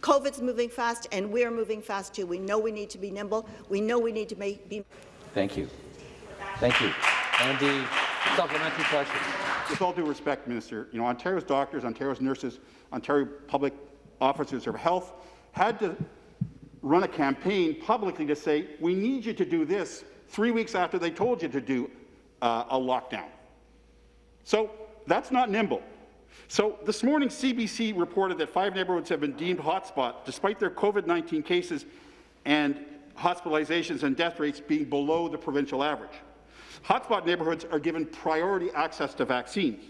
COVID's moving fast, and we're moving fast too. We know we need to be nimble. We know we need to be Thank you. Thank you. And the supplementary question. With all due respect, Minister, you know, Ontario's doctors, Ontario's nurses, Ontario public officers of health had to run a campaign publicly to say, we need you to do this three weeks after they told you to do uh, a lockdown. So that's not nimble. So this morning, CBC reported that five neighbourhoods have been deemed hotspot despite their COVID-19 cases and hospitalizations and death rates being below the provincial average. Hotspot neighbourhoods are given priority access to vaccines.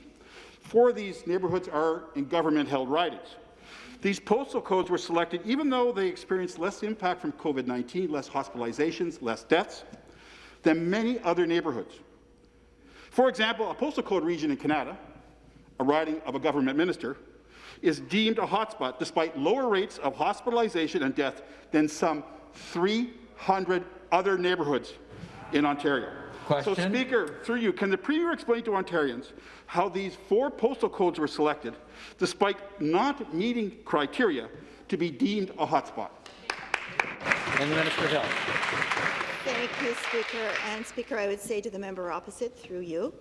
Four of these neighbourhoods are in government-held ridings. These postal codes were selected even though they experienced less impact from COVID-19, less hospitalizations, less deaths, than many other neighbourhoods. For example, a postal code region in Kanata, a riding of a government minister, is deemed a hotspot despite lower rates of hospitalization and death than some 300 other neighbourhoods in Ontario. Question. So, Speaker, through you, can the Premier explain to Ontarians how these four postal codes were selected despite not meeting criteria to be deemed a hotspot? And the Minister of Health. Thank you, Speaker. And Speaker, I would say to the member opposite, through you,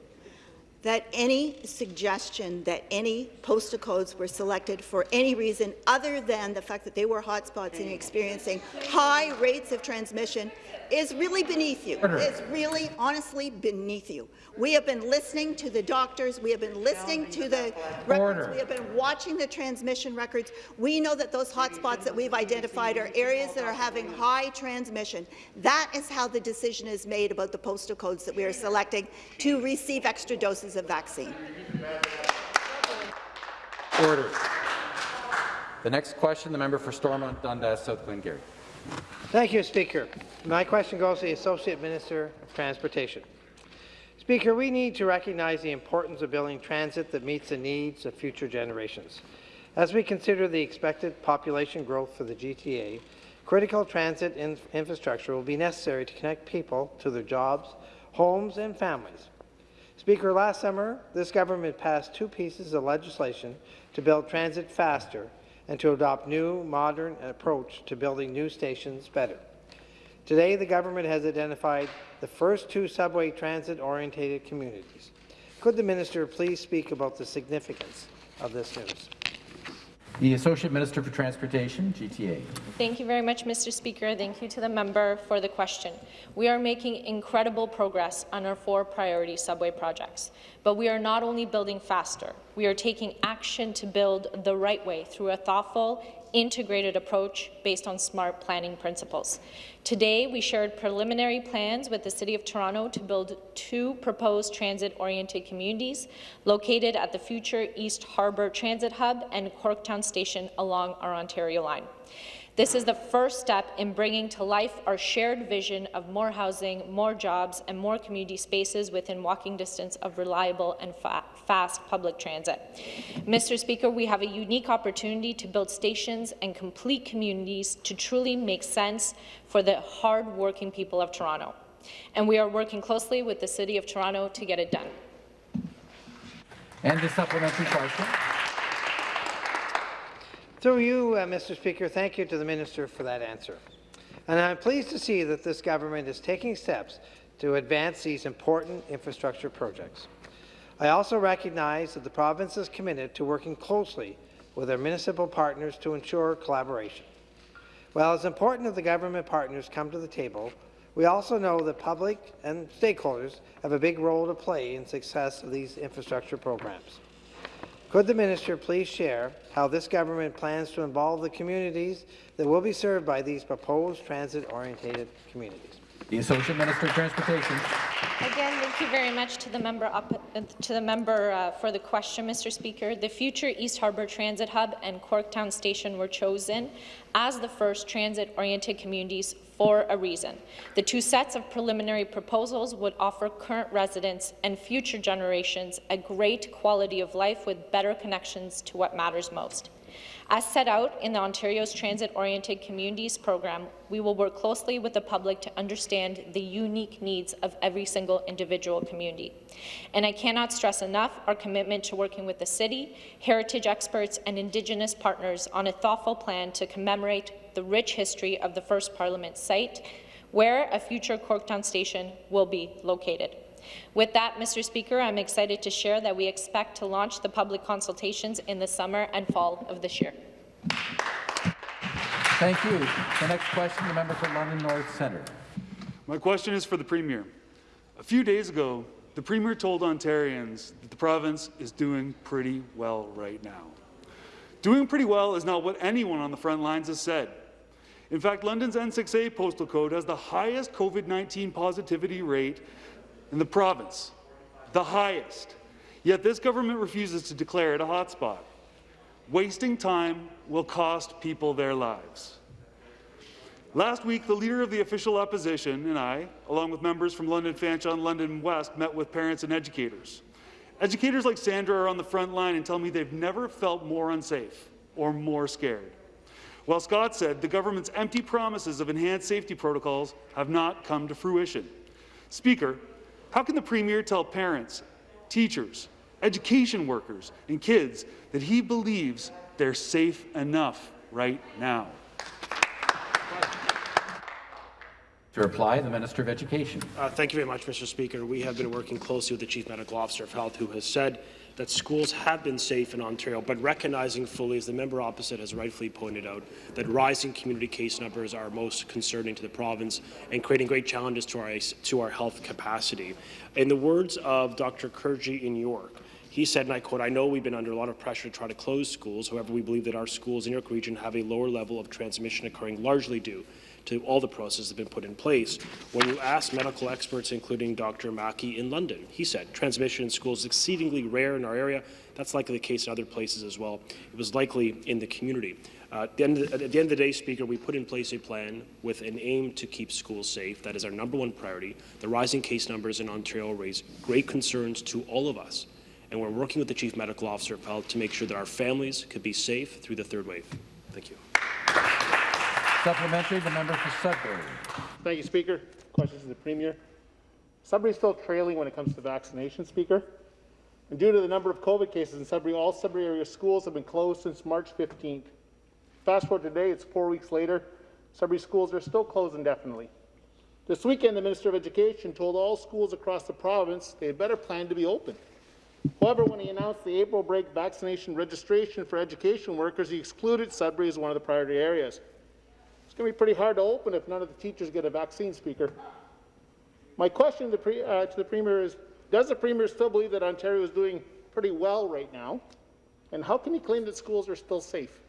that any suggestion that any postal codes were selected for any reason other than the fact that they were hotspots and experiencing high rates of transmission is really beneath you. Order. Is really, honestly, beneath you. We have been listening to the doctors. We have been listening to the records. Order. We have been watching the transmission records. We know that those hotspots that we've identified are areas that are having high transmission. That is how the decision is made about the postal codes that we are selecting to receive extra doses of vaccine. Order. The next question, the member for Stormont Dundas, South Glengarry. Thank you, Speaker. My question goes to the Associate Minister of Transportation. Speaker, we need to recognize the importance of building transit that meets the needs of future generations. As we consider the expected population growth for the GTA, critical transit in infrastructure will be necessary to connect people to their jobs, homes and families. Speaker, last summer, this government passed two pieces of legislation to build transit faster and to adopt new, modern approach to building new stations better. Today, the government has identified the first two subway transit-oriented communities. Could the minister please speak about the significance of this news? The Associate Minister for Transportation, GTA. Thank you very much, Mr. Speaker. Thank you to the member for the question. We are making incredible progress on our four priority subway projects, but we are not only building faster, we are taking action to build the right way through a thoughtful, integrated approach based on smart planning principles. Today, we shared preliminary plans with the City of Toronto to build two proposed transit-oriented communities located at the future East Harbour Transit Hub and Corktown Station along our Ontario line. This is the first step in bringing to life our shared vision of more housing, more jobs, and more community spaces within walking distance of reliable and fa fast public transit. Mr. Speaker, we have a unique opportunity to build stations and complete communities to truly make sense for the hard-working people of Toronto. And we are working closely with the City of Toronto to get it done. And the supplementary question. Through you, uh, Mr. Speaker, thank you to the minister for that answer. And I'm pleased to see that this government is taking steps to advance these important infrastructure projects. I also recognize that the province is committed to working closely with our municipal partners to ensure collaboration. While it's important that the government partners come to the table, we also know that public and stakeholders have a big role to play in success of these infrastructure programs. Could the minister please share how this government plans to involve the communities that will be served by these proposed transit-oriented communities? The Associate Minister of Transportation. Again, thank you very much to the member up, uh, to the member uh, for the question, Mr. Speaker. The future East Harbour Transit Hub and Corktown Station were chosen as the first transit-oriented communities for a reason. The two sets of preliminary proposals would offer current residents and future generations a great quality of life with better connections to what matters most. As set out in the Ontario's Transit-Oriented Communities program, we will work closely with the public to understand the unique needs of every single individual community. And I cannot stress enough our commitment to working with the city, heritage experts and Indigenous partners on a thoughtful plan to commemorate the rich history of the first Parliament site, where a future Corktown station will be located. With that, Mr. Speaker, I'm excited to share that we expect to launch the public consultations in the summer and fall of this year. Thank you. The next question, the member for London North Centre. My question is for the Premier. A few days ago, the Premier told Ontarians that the province is doing pretty well right now. Doing pretty well is not what anyone on the front lines has said. In fact, London's N6A postal code has the highest COVID-19 positivity rate in the province, the highest. Yet this government refuses to declare it a hotspot. Wasting time will cost people their lives. Last week, the leader of the official opposition and I, along with members from London Fanshawe and London West, met with parents and educators. Educators like Sandra are on the front line and tell me they've never felt more unsafe or more scared. While Scott said the government's empty promises of enhanced safety protocols have not come to fruition. Speaker, how can the Premier tell parents, teachers, education workers and kids that he believes they're safe enough right now? To reply, the Minister of Education. Uh, thank you very much, Mr. Speaker. We have been working closely with the Chief Medical Officer of Health, who has said that schools have been safe in Ontario, but recognizing fully, as the member opposite has rightfully pointed out, that rising community case numbers are most concerning to the province and creating great challenges to our, to our health capacity. In the words of Dr. Kurji in York, he said, and I quote, I know we've been under a lot of pressure to try to close schools. However, we believe that our schools in York Region have a lower level of transmission occurring largely due to all the processes that have been put in place. When you ask medical experts, including Dr. Mackie in London, he said transmission in schools is exceedingly rare in our area. That's likely the case in other places as well. It was likely in the community. Uh, at, the end of, at the end of the day, Speaker, we put in place a plan with an aim to keep schools safe. That is our number one priority. The rising case numbers in Ontario raise great concerns to all of us, and we're working with the Chief Medical Officer of Health to make sure that our families could be safe through the third wave. Thank you. Supplementary, the member for Sudbury. Thank you, Speaker. Questions to the Premier. Sudbury is still trailing when it comes to vaccination, Speaker. And due to the number of COVID cases in Sudbury, all Sudbury area schools have been closed since March 15th. Fast forward today, it's four weeks later. Sudbury schools are still closed indefinitely. This weekend, the Minister of Education told all schools across the province they had better plan to be open. However, when he announced the April break vaccination registration for education workers, he excluded Sudbury as one of the priority areas. It's going to be pretty hard to open if none of the teachers get a vaccine, Speaker. My question to, pre, uh, to the Premier is, does the Premier still believe that Ontario is doing pretty well right now? And how can he claim that schools are still safe?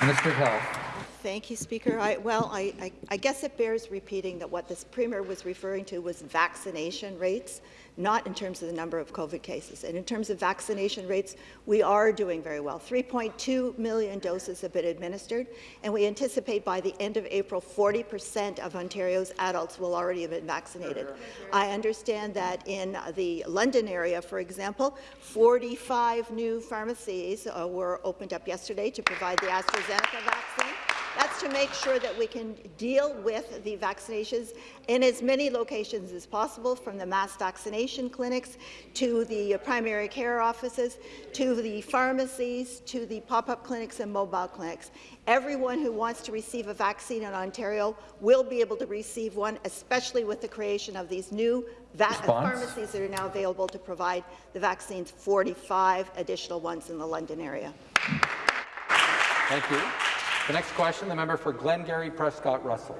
Minister of Health. Thank you, Speaker. I, well, I, I, I guess it bears repeating that what this Premier was referring to was vaccination rates not in terms of the number of COVID cases. And in terms of vaccination rates, we are doing very well. 3.2 million doses have been administered, and we anticipate by the end of April, 40% of Ontario's adults will already have been vaccinated. I understand that in the London area, for example, 45 new pharmacies uh, were opened up yesterday to provide the AstraZeneca vaccine. That's to make sure that we can deal with the vaccinations in as many locations as possible, from the mass vaccination clinics to the primary care offices, to the pharmacies, to the pop-up clinics and mobile clinics. Everyone who wants to receive a vaccine in Ontario will be able to receive one, especially with the creation of these new pharmacies that are now available to provide the vaccines, 45 additional ones in the London area. Thank you. The next question, the member for Glengarry Prescott Russell.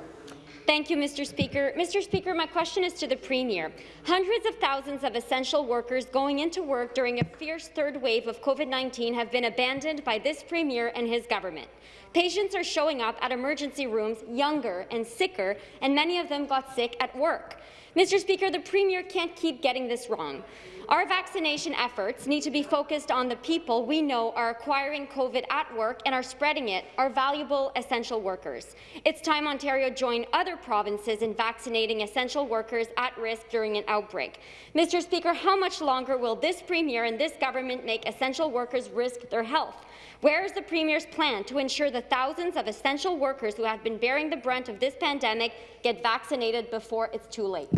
Thank you, Mr. Speaker. Mr. Speaker, my question is to the Premier. Hundreds of thousands of essential workers going into work during a fierce third wave of COVID-19 have been abandoned by this Premier and his government. Patients are showing up at emergency rooms younger and sicker, and many of them got sick at work. Mr. Speaker, the Premier can't keep getting this wrong. Our vaccination efforts need to be focused on the people we know are acquiring COVID at work and are spreading it, our valuable essential workers. It's time Ontario joined other provinces in vaccinating essential workers at risk during an outbreak. Mr. Speaker, how much longer will this Premier and this government make essential workers risk their health? Where is the Premier's plan to ensure the thousands of essential workers who have been bearing the brunt of this pandemic get vaccinated before it's too late?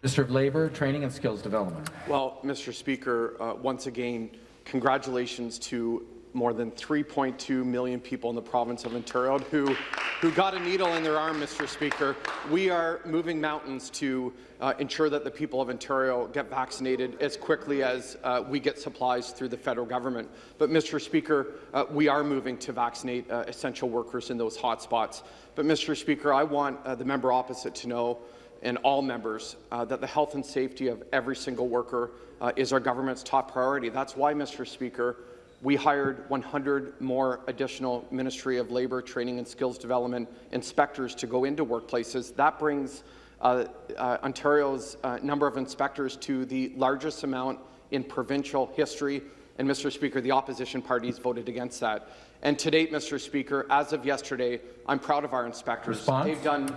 Minister of Labour, Training and Skills Development. Well, Mr. Speaker, uh, once again, congratulations to more than 3.2 million people in the province of Ontario who, who got a needle in their arm, Mr. Speaker. We are moving mountains to uh, ensure that the people of Ontario get vaccinated as quickly as uh, we get supplies through the federal government. But, Mr. Speaker, uh, we are moving to vaccinate uh, essential workers in those hotspots. But, Mr. Speaker, I want uh, the member opposite to know and all members uh, that the health and safety of every single worker uh, is our government's top priority. That's why, Mr. Speaker, we hired 100 more additional Ministry of Labour Training and Skills Development inspectors to go into workplaces. That brings uh, uh, Ontario's uh, number of inspectors to the largest amount in provincial history. And, Mr. Speaker, the opposition parties voted against that. And to date, Mr. Speaker, as of yesterday, I'm proud of our inspectors. Response? They've done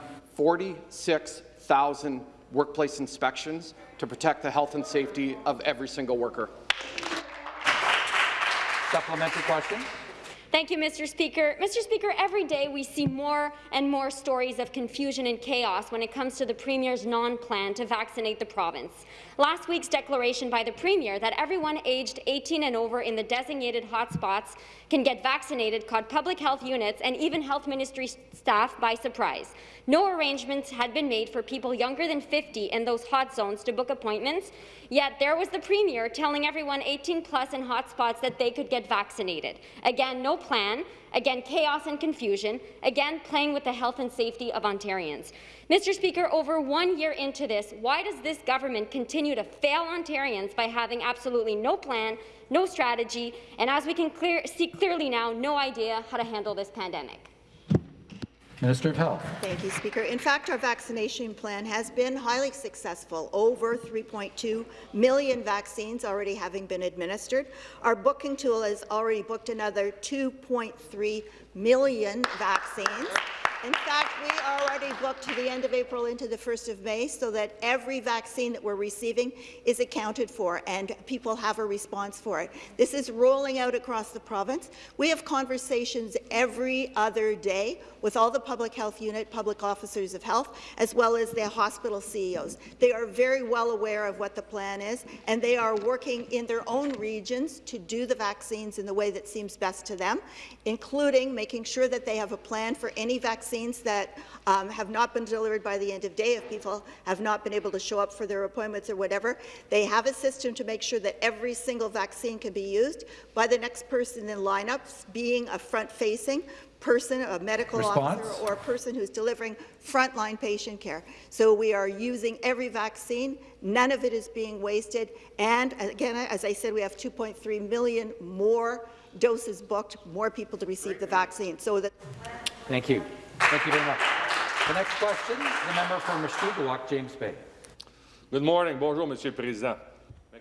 46,000 workplace inspections to protect the health and safety of every single worker. Supplementary question. Thank you, Mr. Speaker. Mr. Speaker, every day we see more and more stories of confusion and chaos when it comes to the Premier's non-plan to vaccinate the province. Last week's declaration by the Premier that everyone aged 18 and over in the designated hotspots can get vaccinated caught public health units and even health ministry staff by surprise. No arrangements had been made for people younger than 50 in those hot zones to book appointments, yet there was the Premier telling everyone 18 plus in hotspots that they could get vaccinated. Again, no plan, again chaos and confusion, again playing with the health and safety of Ontarians. Mr. Speaker, over one year into this, why does this government continue to fail Ontarians by having absolutely no plan, no strategy, and as we can clear, see clearly now, no idea how to handle this pandemic? Minister of Health. Thank you, Speaker. In fact, our vaccination plan has been highly successful, over 3.2 million vaccines already having been administered. Our booking tool has already booked another 2.3 million vaccines. In fact, we are already booked to the end of April into the 1st of May so that every vaccine that we're receiving is accounted for and people have a response for it. This is rolling out across the province. We have conversations every other day with all the public health unit, public officers of health, as well as the hospital CEOs. They are very well aware of what the plan is, and they are working in their own regions to do the vaccines in the way that seems best to them, including making sure that they have a plan for any vaccines that um, have not been delivered by the end of day if people have not been able to show up for their appointments or whatever. They have a system to make sure that every single vaccine can be used by the next person in lineups, being a front-facing person, a medical Response? officer, or a person who's delivering frontline patient care. So we are using every vaccine. None of it is being wasted. And again, as I said, we have 2.3 million more doses booked, more people to receive the vaccine. So that. Thank you. Thank you very much. The next question, the member for Mushkegowuk, James Bay. Good morning. Bonjour, Monsieur le Président.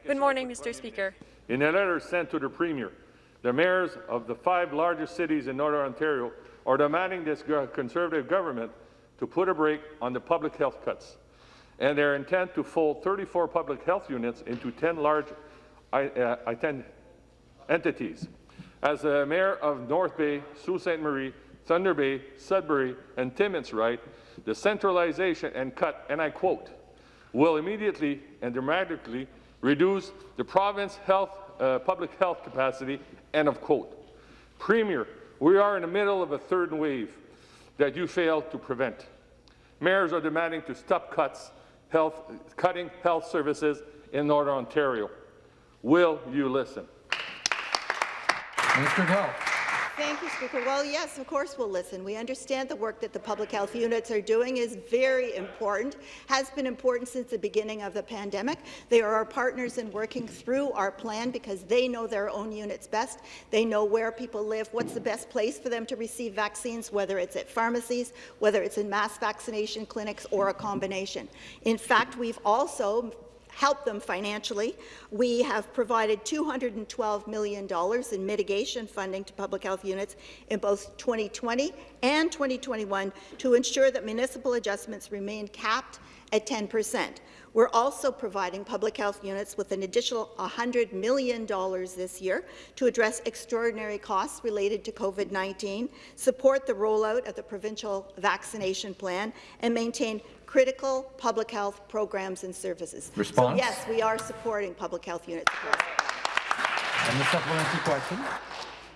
Good morning, Mr. Speaker. In a letter sent to the Premier, the mayors of the five largest cities in Northern Ontario are demanding this Conservative government to put a brake on the public health cuts and their intent to fold 34 public health units into 10 large uh, I- entities. As the mayor of North Bay, Sault Ste. Marie, Thunder Bay, Sudbury, and Timmins write, the centralization and cut, and I quote, will immediately and dramatically reduce the province health, uh, public health capacity, end of quote. Premier, we are in the middle of a third wave that you failed to prevent. Mayors are demanding to stop cuts, health, cutting health services in Northern Ontario. Will you listen? Minister Health. Thank you, Speaker. Well, yes, of course we'll listen. We understand the work that the public health units are doing is very important, has been important since the beginning of the pandemic. They are our partners in working through our plan because they know their own units best. They know where people live, what's the best place for them to receive vaccines, whether it's at pharmacies, whether it's in mass vaccination clinics, or a combination. In fact, we've also help them financially. We have provided $212 million in mitigation funding to public health units in both 2020 and 2021 to ensure that municipal adjustments remain capped at 10 percent. We're also providing public health units with an additional $100 million this year to address extraordinary costs related to COVID-19, support the rollout of the provincial vaccination plan, and maintain critical public health programs and services. Response? So, yes, we are supporting public health units. And the supplementary question.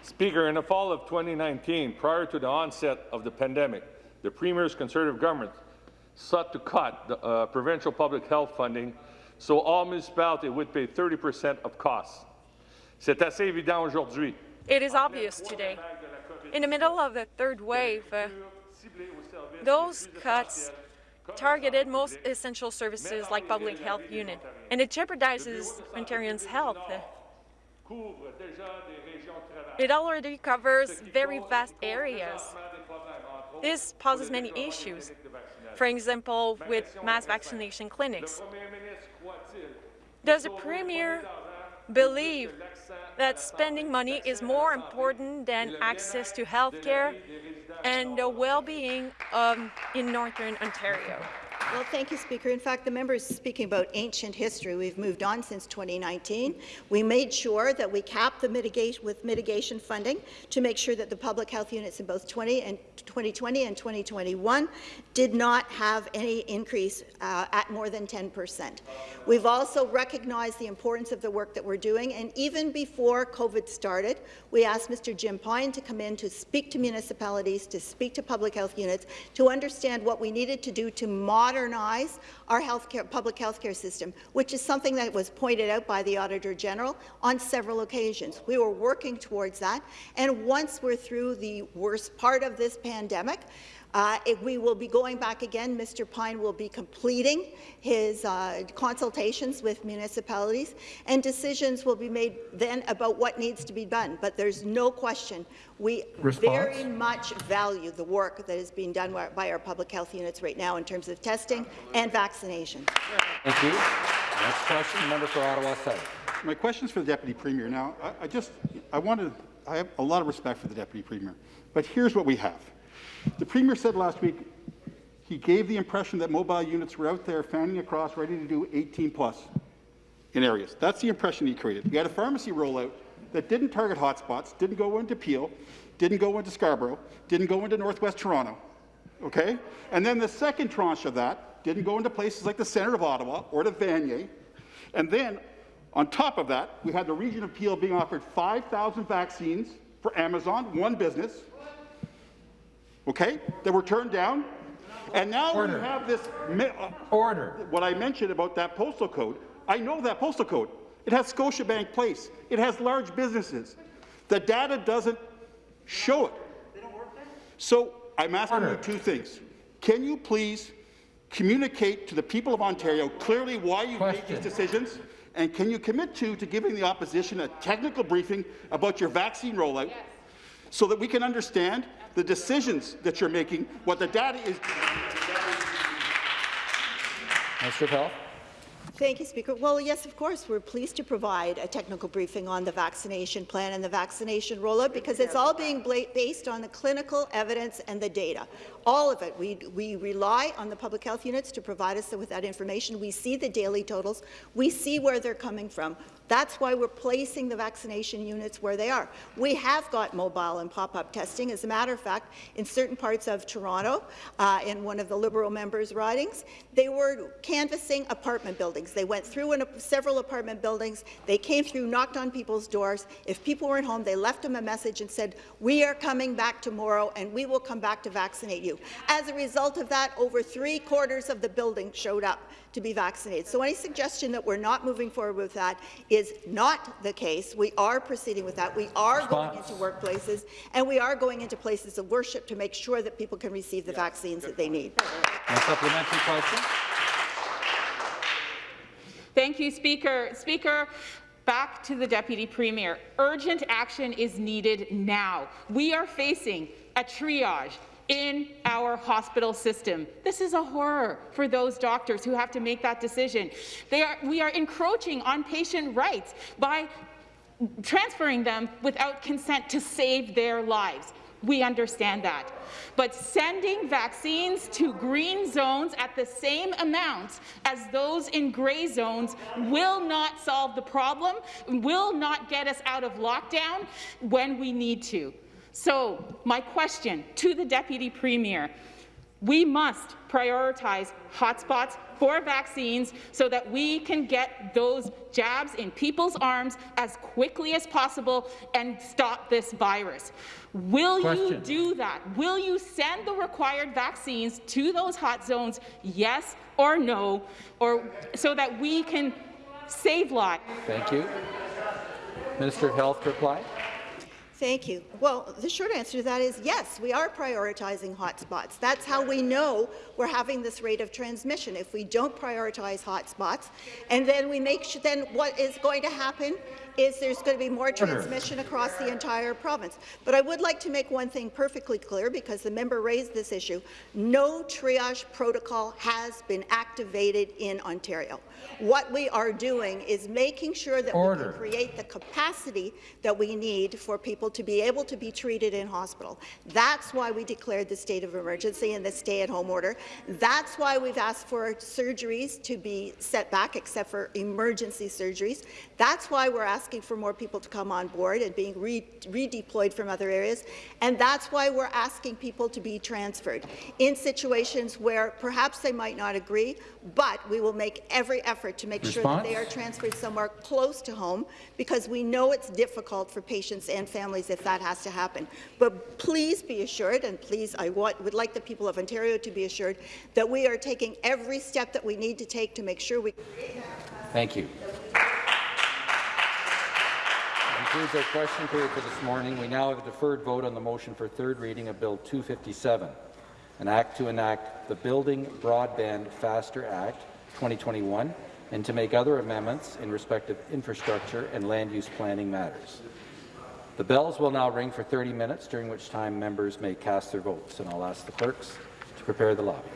Speaker, in the fall of 2019, prior to the onset of the pandemic, the Premier's Conservative government sought to cut the uh, provincial public health funding so all municipalities would pay 30 percent of costs. C'est assez évident aujourd'hui. It is obvious today. In the middle of the third wave, uh, those cuts targeted most essential services like public health unit, and it jeopardizes Ontarians' health. It already covers very vast areas. This poses many issues, for example, with mass vaccination clinics. Does the Premier believe that spending money is more important than access to health care and the well-being um, in Northern Ontario? Well, thank you, Speaker. In fact, the member is speaking about ancient history. We've moved on since 2019. We made sure that we capped the mitigation with mitigation funding to make sure that the public health units in both 20 and 2020 and 2021 did not have any increase uh, at more than 10 percent. We've also recognized the importance of the work that we're doing, and even before COVID started, we asked Mr. Jim Pine to come in to speak to municipalities, to speak to public health units, to understand what we needed to do to modernize our healthcare, public health care system, which is something that was pointed out by the Auditor General on several occasions. We were working towards that, and once we're through the worst part of this pandemic, uh, if we will be going back again. Mr. Pine will be completing his uh, consultations with municipalities, and decisions will be made then about what needs to be done. But there's no question we Response? very much value the work that is being done by our public health units right now in terms of testing and vaccination. Thank you. Next question, the member for Ottawa South. My question is for the Deputy Premier. Now, I, I just, I want to, I have a lot of respect for the Deputy Premier, but here's what we have. The Premier said last week he gave the impression that mobile units were out there fanning across, ready to do 18 plus in areas. That's the impression he created. We had a pharmacy rollout that didn't target hotspots, didn't go into Peel, didn't go into Scarborough, didn't go into Northwest Toronto. Okay? And then the second tranche of that didn't go into places like the centre of Ottawa or to Vanier. And then, on top of that, we had the region of Peel being offered 5,000 vaccines for Amazon, one business, okay, that were turned down. And now Order. we have this uh, order. What I mentioned about that postal code, I know that postal code. It has Scotiabank Place. It has large businesses. The data doesn't show it. So I'm asking Order. you two things. Can you please communicate to the people of Ontario clearly why you made Question. these decisions? And can you commit to, to giving the opposition a technical briefing about your vaccine rollout so that we can understand the decisions that you're making, what the data is. Minister of Health. Thank you, Speaker. Well, yes, of course, we're pleased to provide a technical briefing on the vaccination plan and the vaccination rollout because it's all being based on the clinical evidence and the data. All of it. We, we rely on the public health units to provide us with that information. We see the daily totals. We see where they're coming from. That's why we're placing the vaccination units where they are. We have got mobile and pop-up testing. As a matter of fact, in certain parts of Toronto, uh, in one of the Liberal members' ridings, they were canvassing apartment buildings. They went through a, several apartment buildings. They came through, knocked on people's doors. If people weren't home, they left them a message and said, we are coming back tomorrow and we will come back to vaccinate you. As a result of that, over three quarters of the building showed up to be vaccinated. So any suggestion that we're not moving forward with that is not the case. We are proceeding with that. We are going into workplaces, and we are going into places of worship to make sure that people can receive the vaccines that they need. A supplementary question? Thank you, Speaker. Speaker, back to the Deputy Premier. Urgent action is needed now. We are facing a triage in our hospital system. This is a horror for those doctors who have to make that decision. Are, we are encroaching on patient rights by transferring them without consent to save their lives. We understand that. But sending vaccines to green zones at the same amount as those in grey zones will not solve the problem, will not get us out of lockdown when we need to. So, my question to the Deputy Premier, we must prioritize hotspots for vaccines so that we can get those jabs in people's arms as quickly as possible and stop this virus. Will Question. you do that? Will you send the required vaccines to those hot zones, yes or no, or so that we can save lives? Thank you. Minister of Health reply. Thank you. Well, the short answer to that is yes, we are prioritizing hotspots. That's how we know we're having this rate of transmission. If we don't prioritize hotspots, and then we make sure, then what is going to happen is there's going to be more transmission across the entire province. But I would like to make one thing perfectly clear because the member raised this issue. No triage protocol has been activated in Ontario. What we are doing is making sure that Order. we can create the capacity that we need for people to be able to be treated in hospital. That's why we declared the state of emergency and the stay-at-home order. That's why we've asked for surgeries to be set back, except for emergency surgeries. That's why we're asking for more people to come on board and being re redeployed from other areas. And that's why we're asking people to be transferred in situations where perhaps they might not agree, but we will make every effort to make sure that they are transferred somewhere close to home because we know it's difficult for patients and families if that has to happen. But please be assured, and please, I want, would like the people of Ontario to be assured that we are taking every step that we need to take to make sure we Thank you. Concludes our question period for this morning. We now have a deferred vote on the motion for third reading of Bill 257, an act to enact the Building Broadband Faster Act 2021 and to make other amendments in respect of infrastructure and land use planning matters. The bells will now ring for 30 minutes, during which time members may cast their votes, and I'll ask the clerks to prepare the lobby.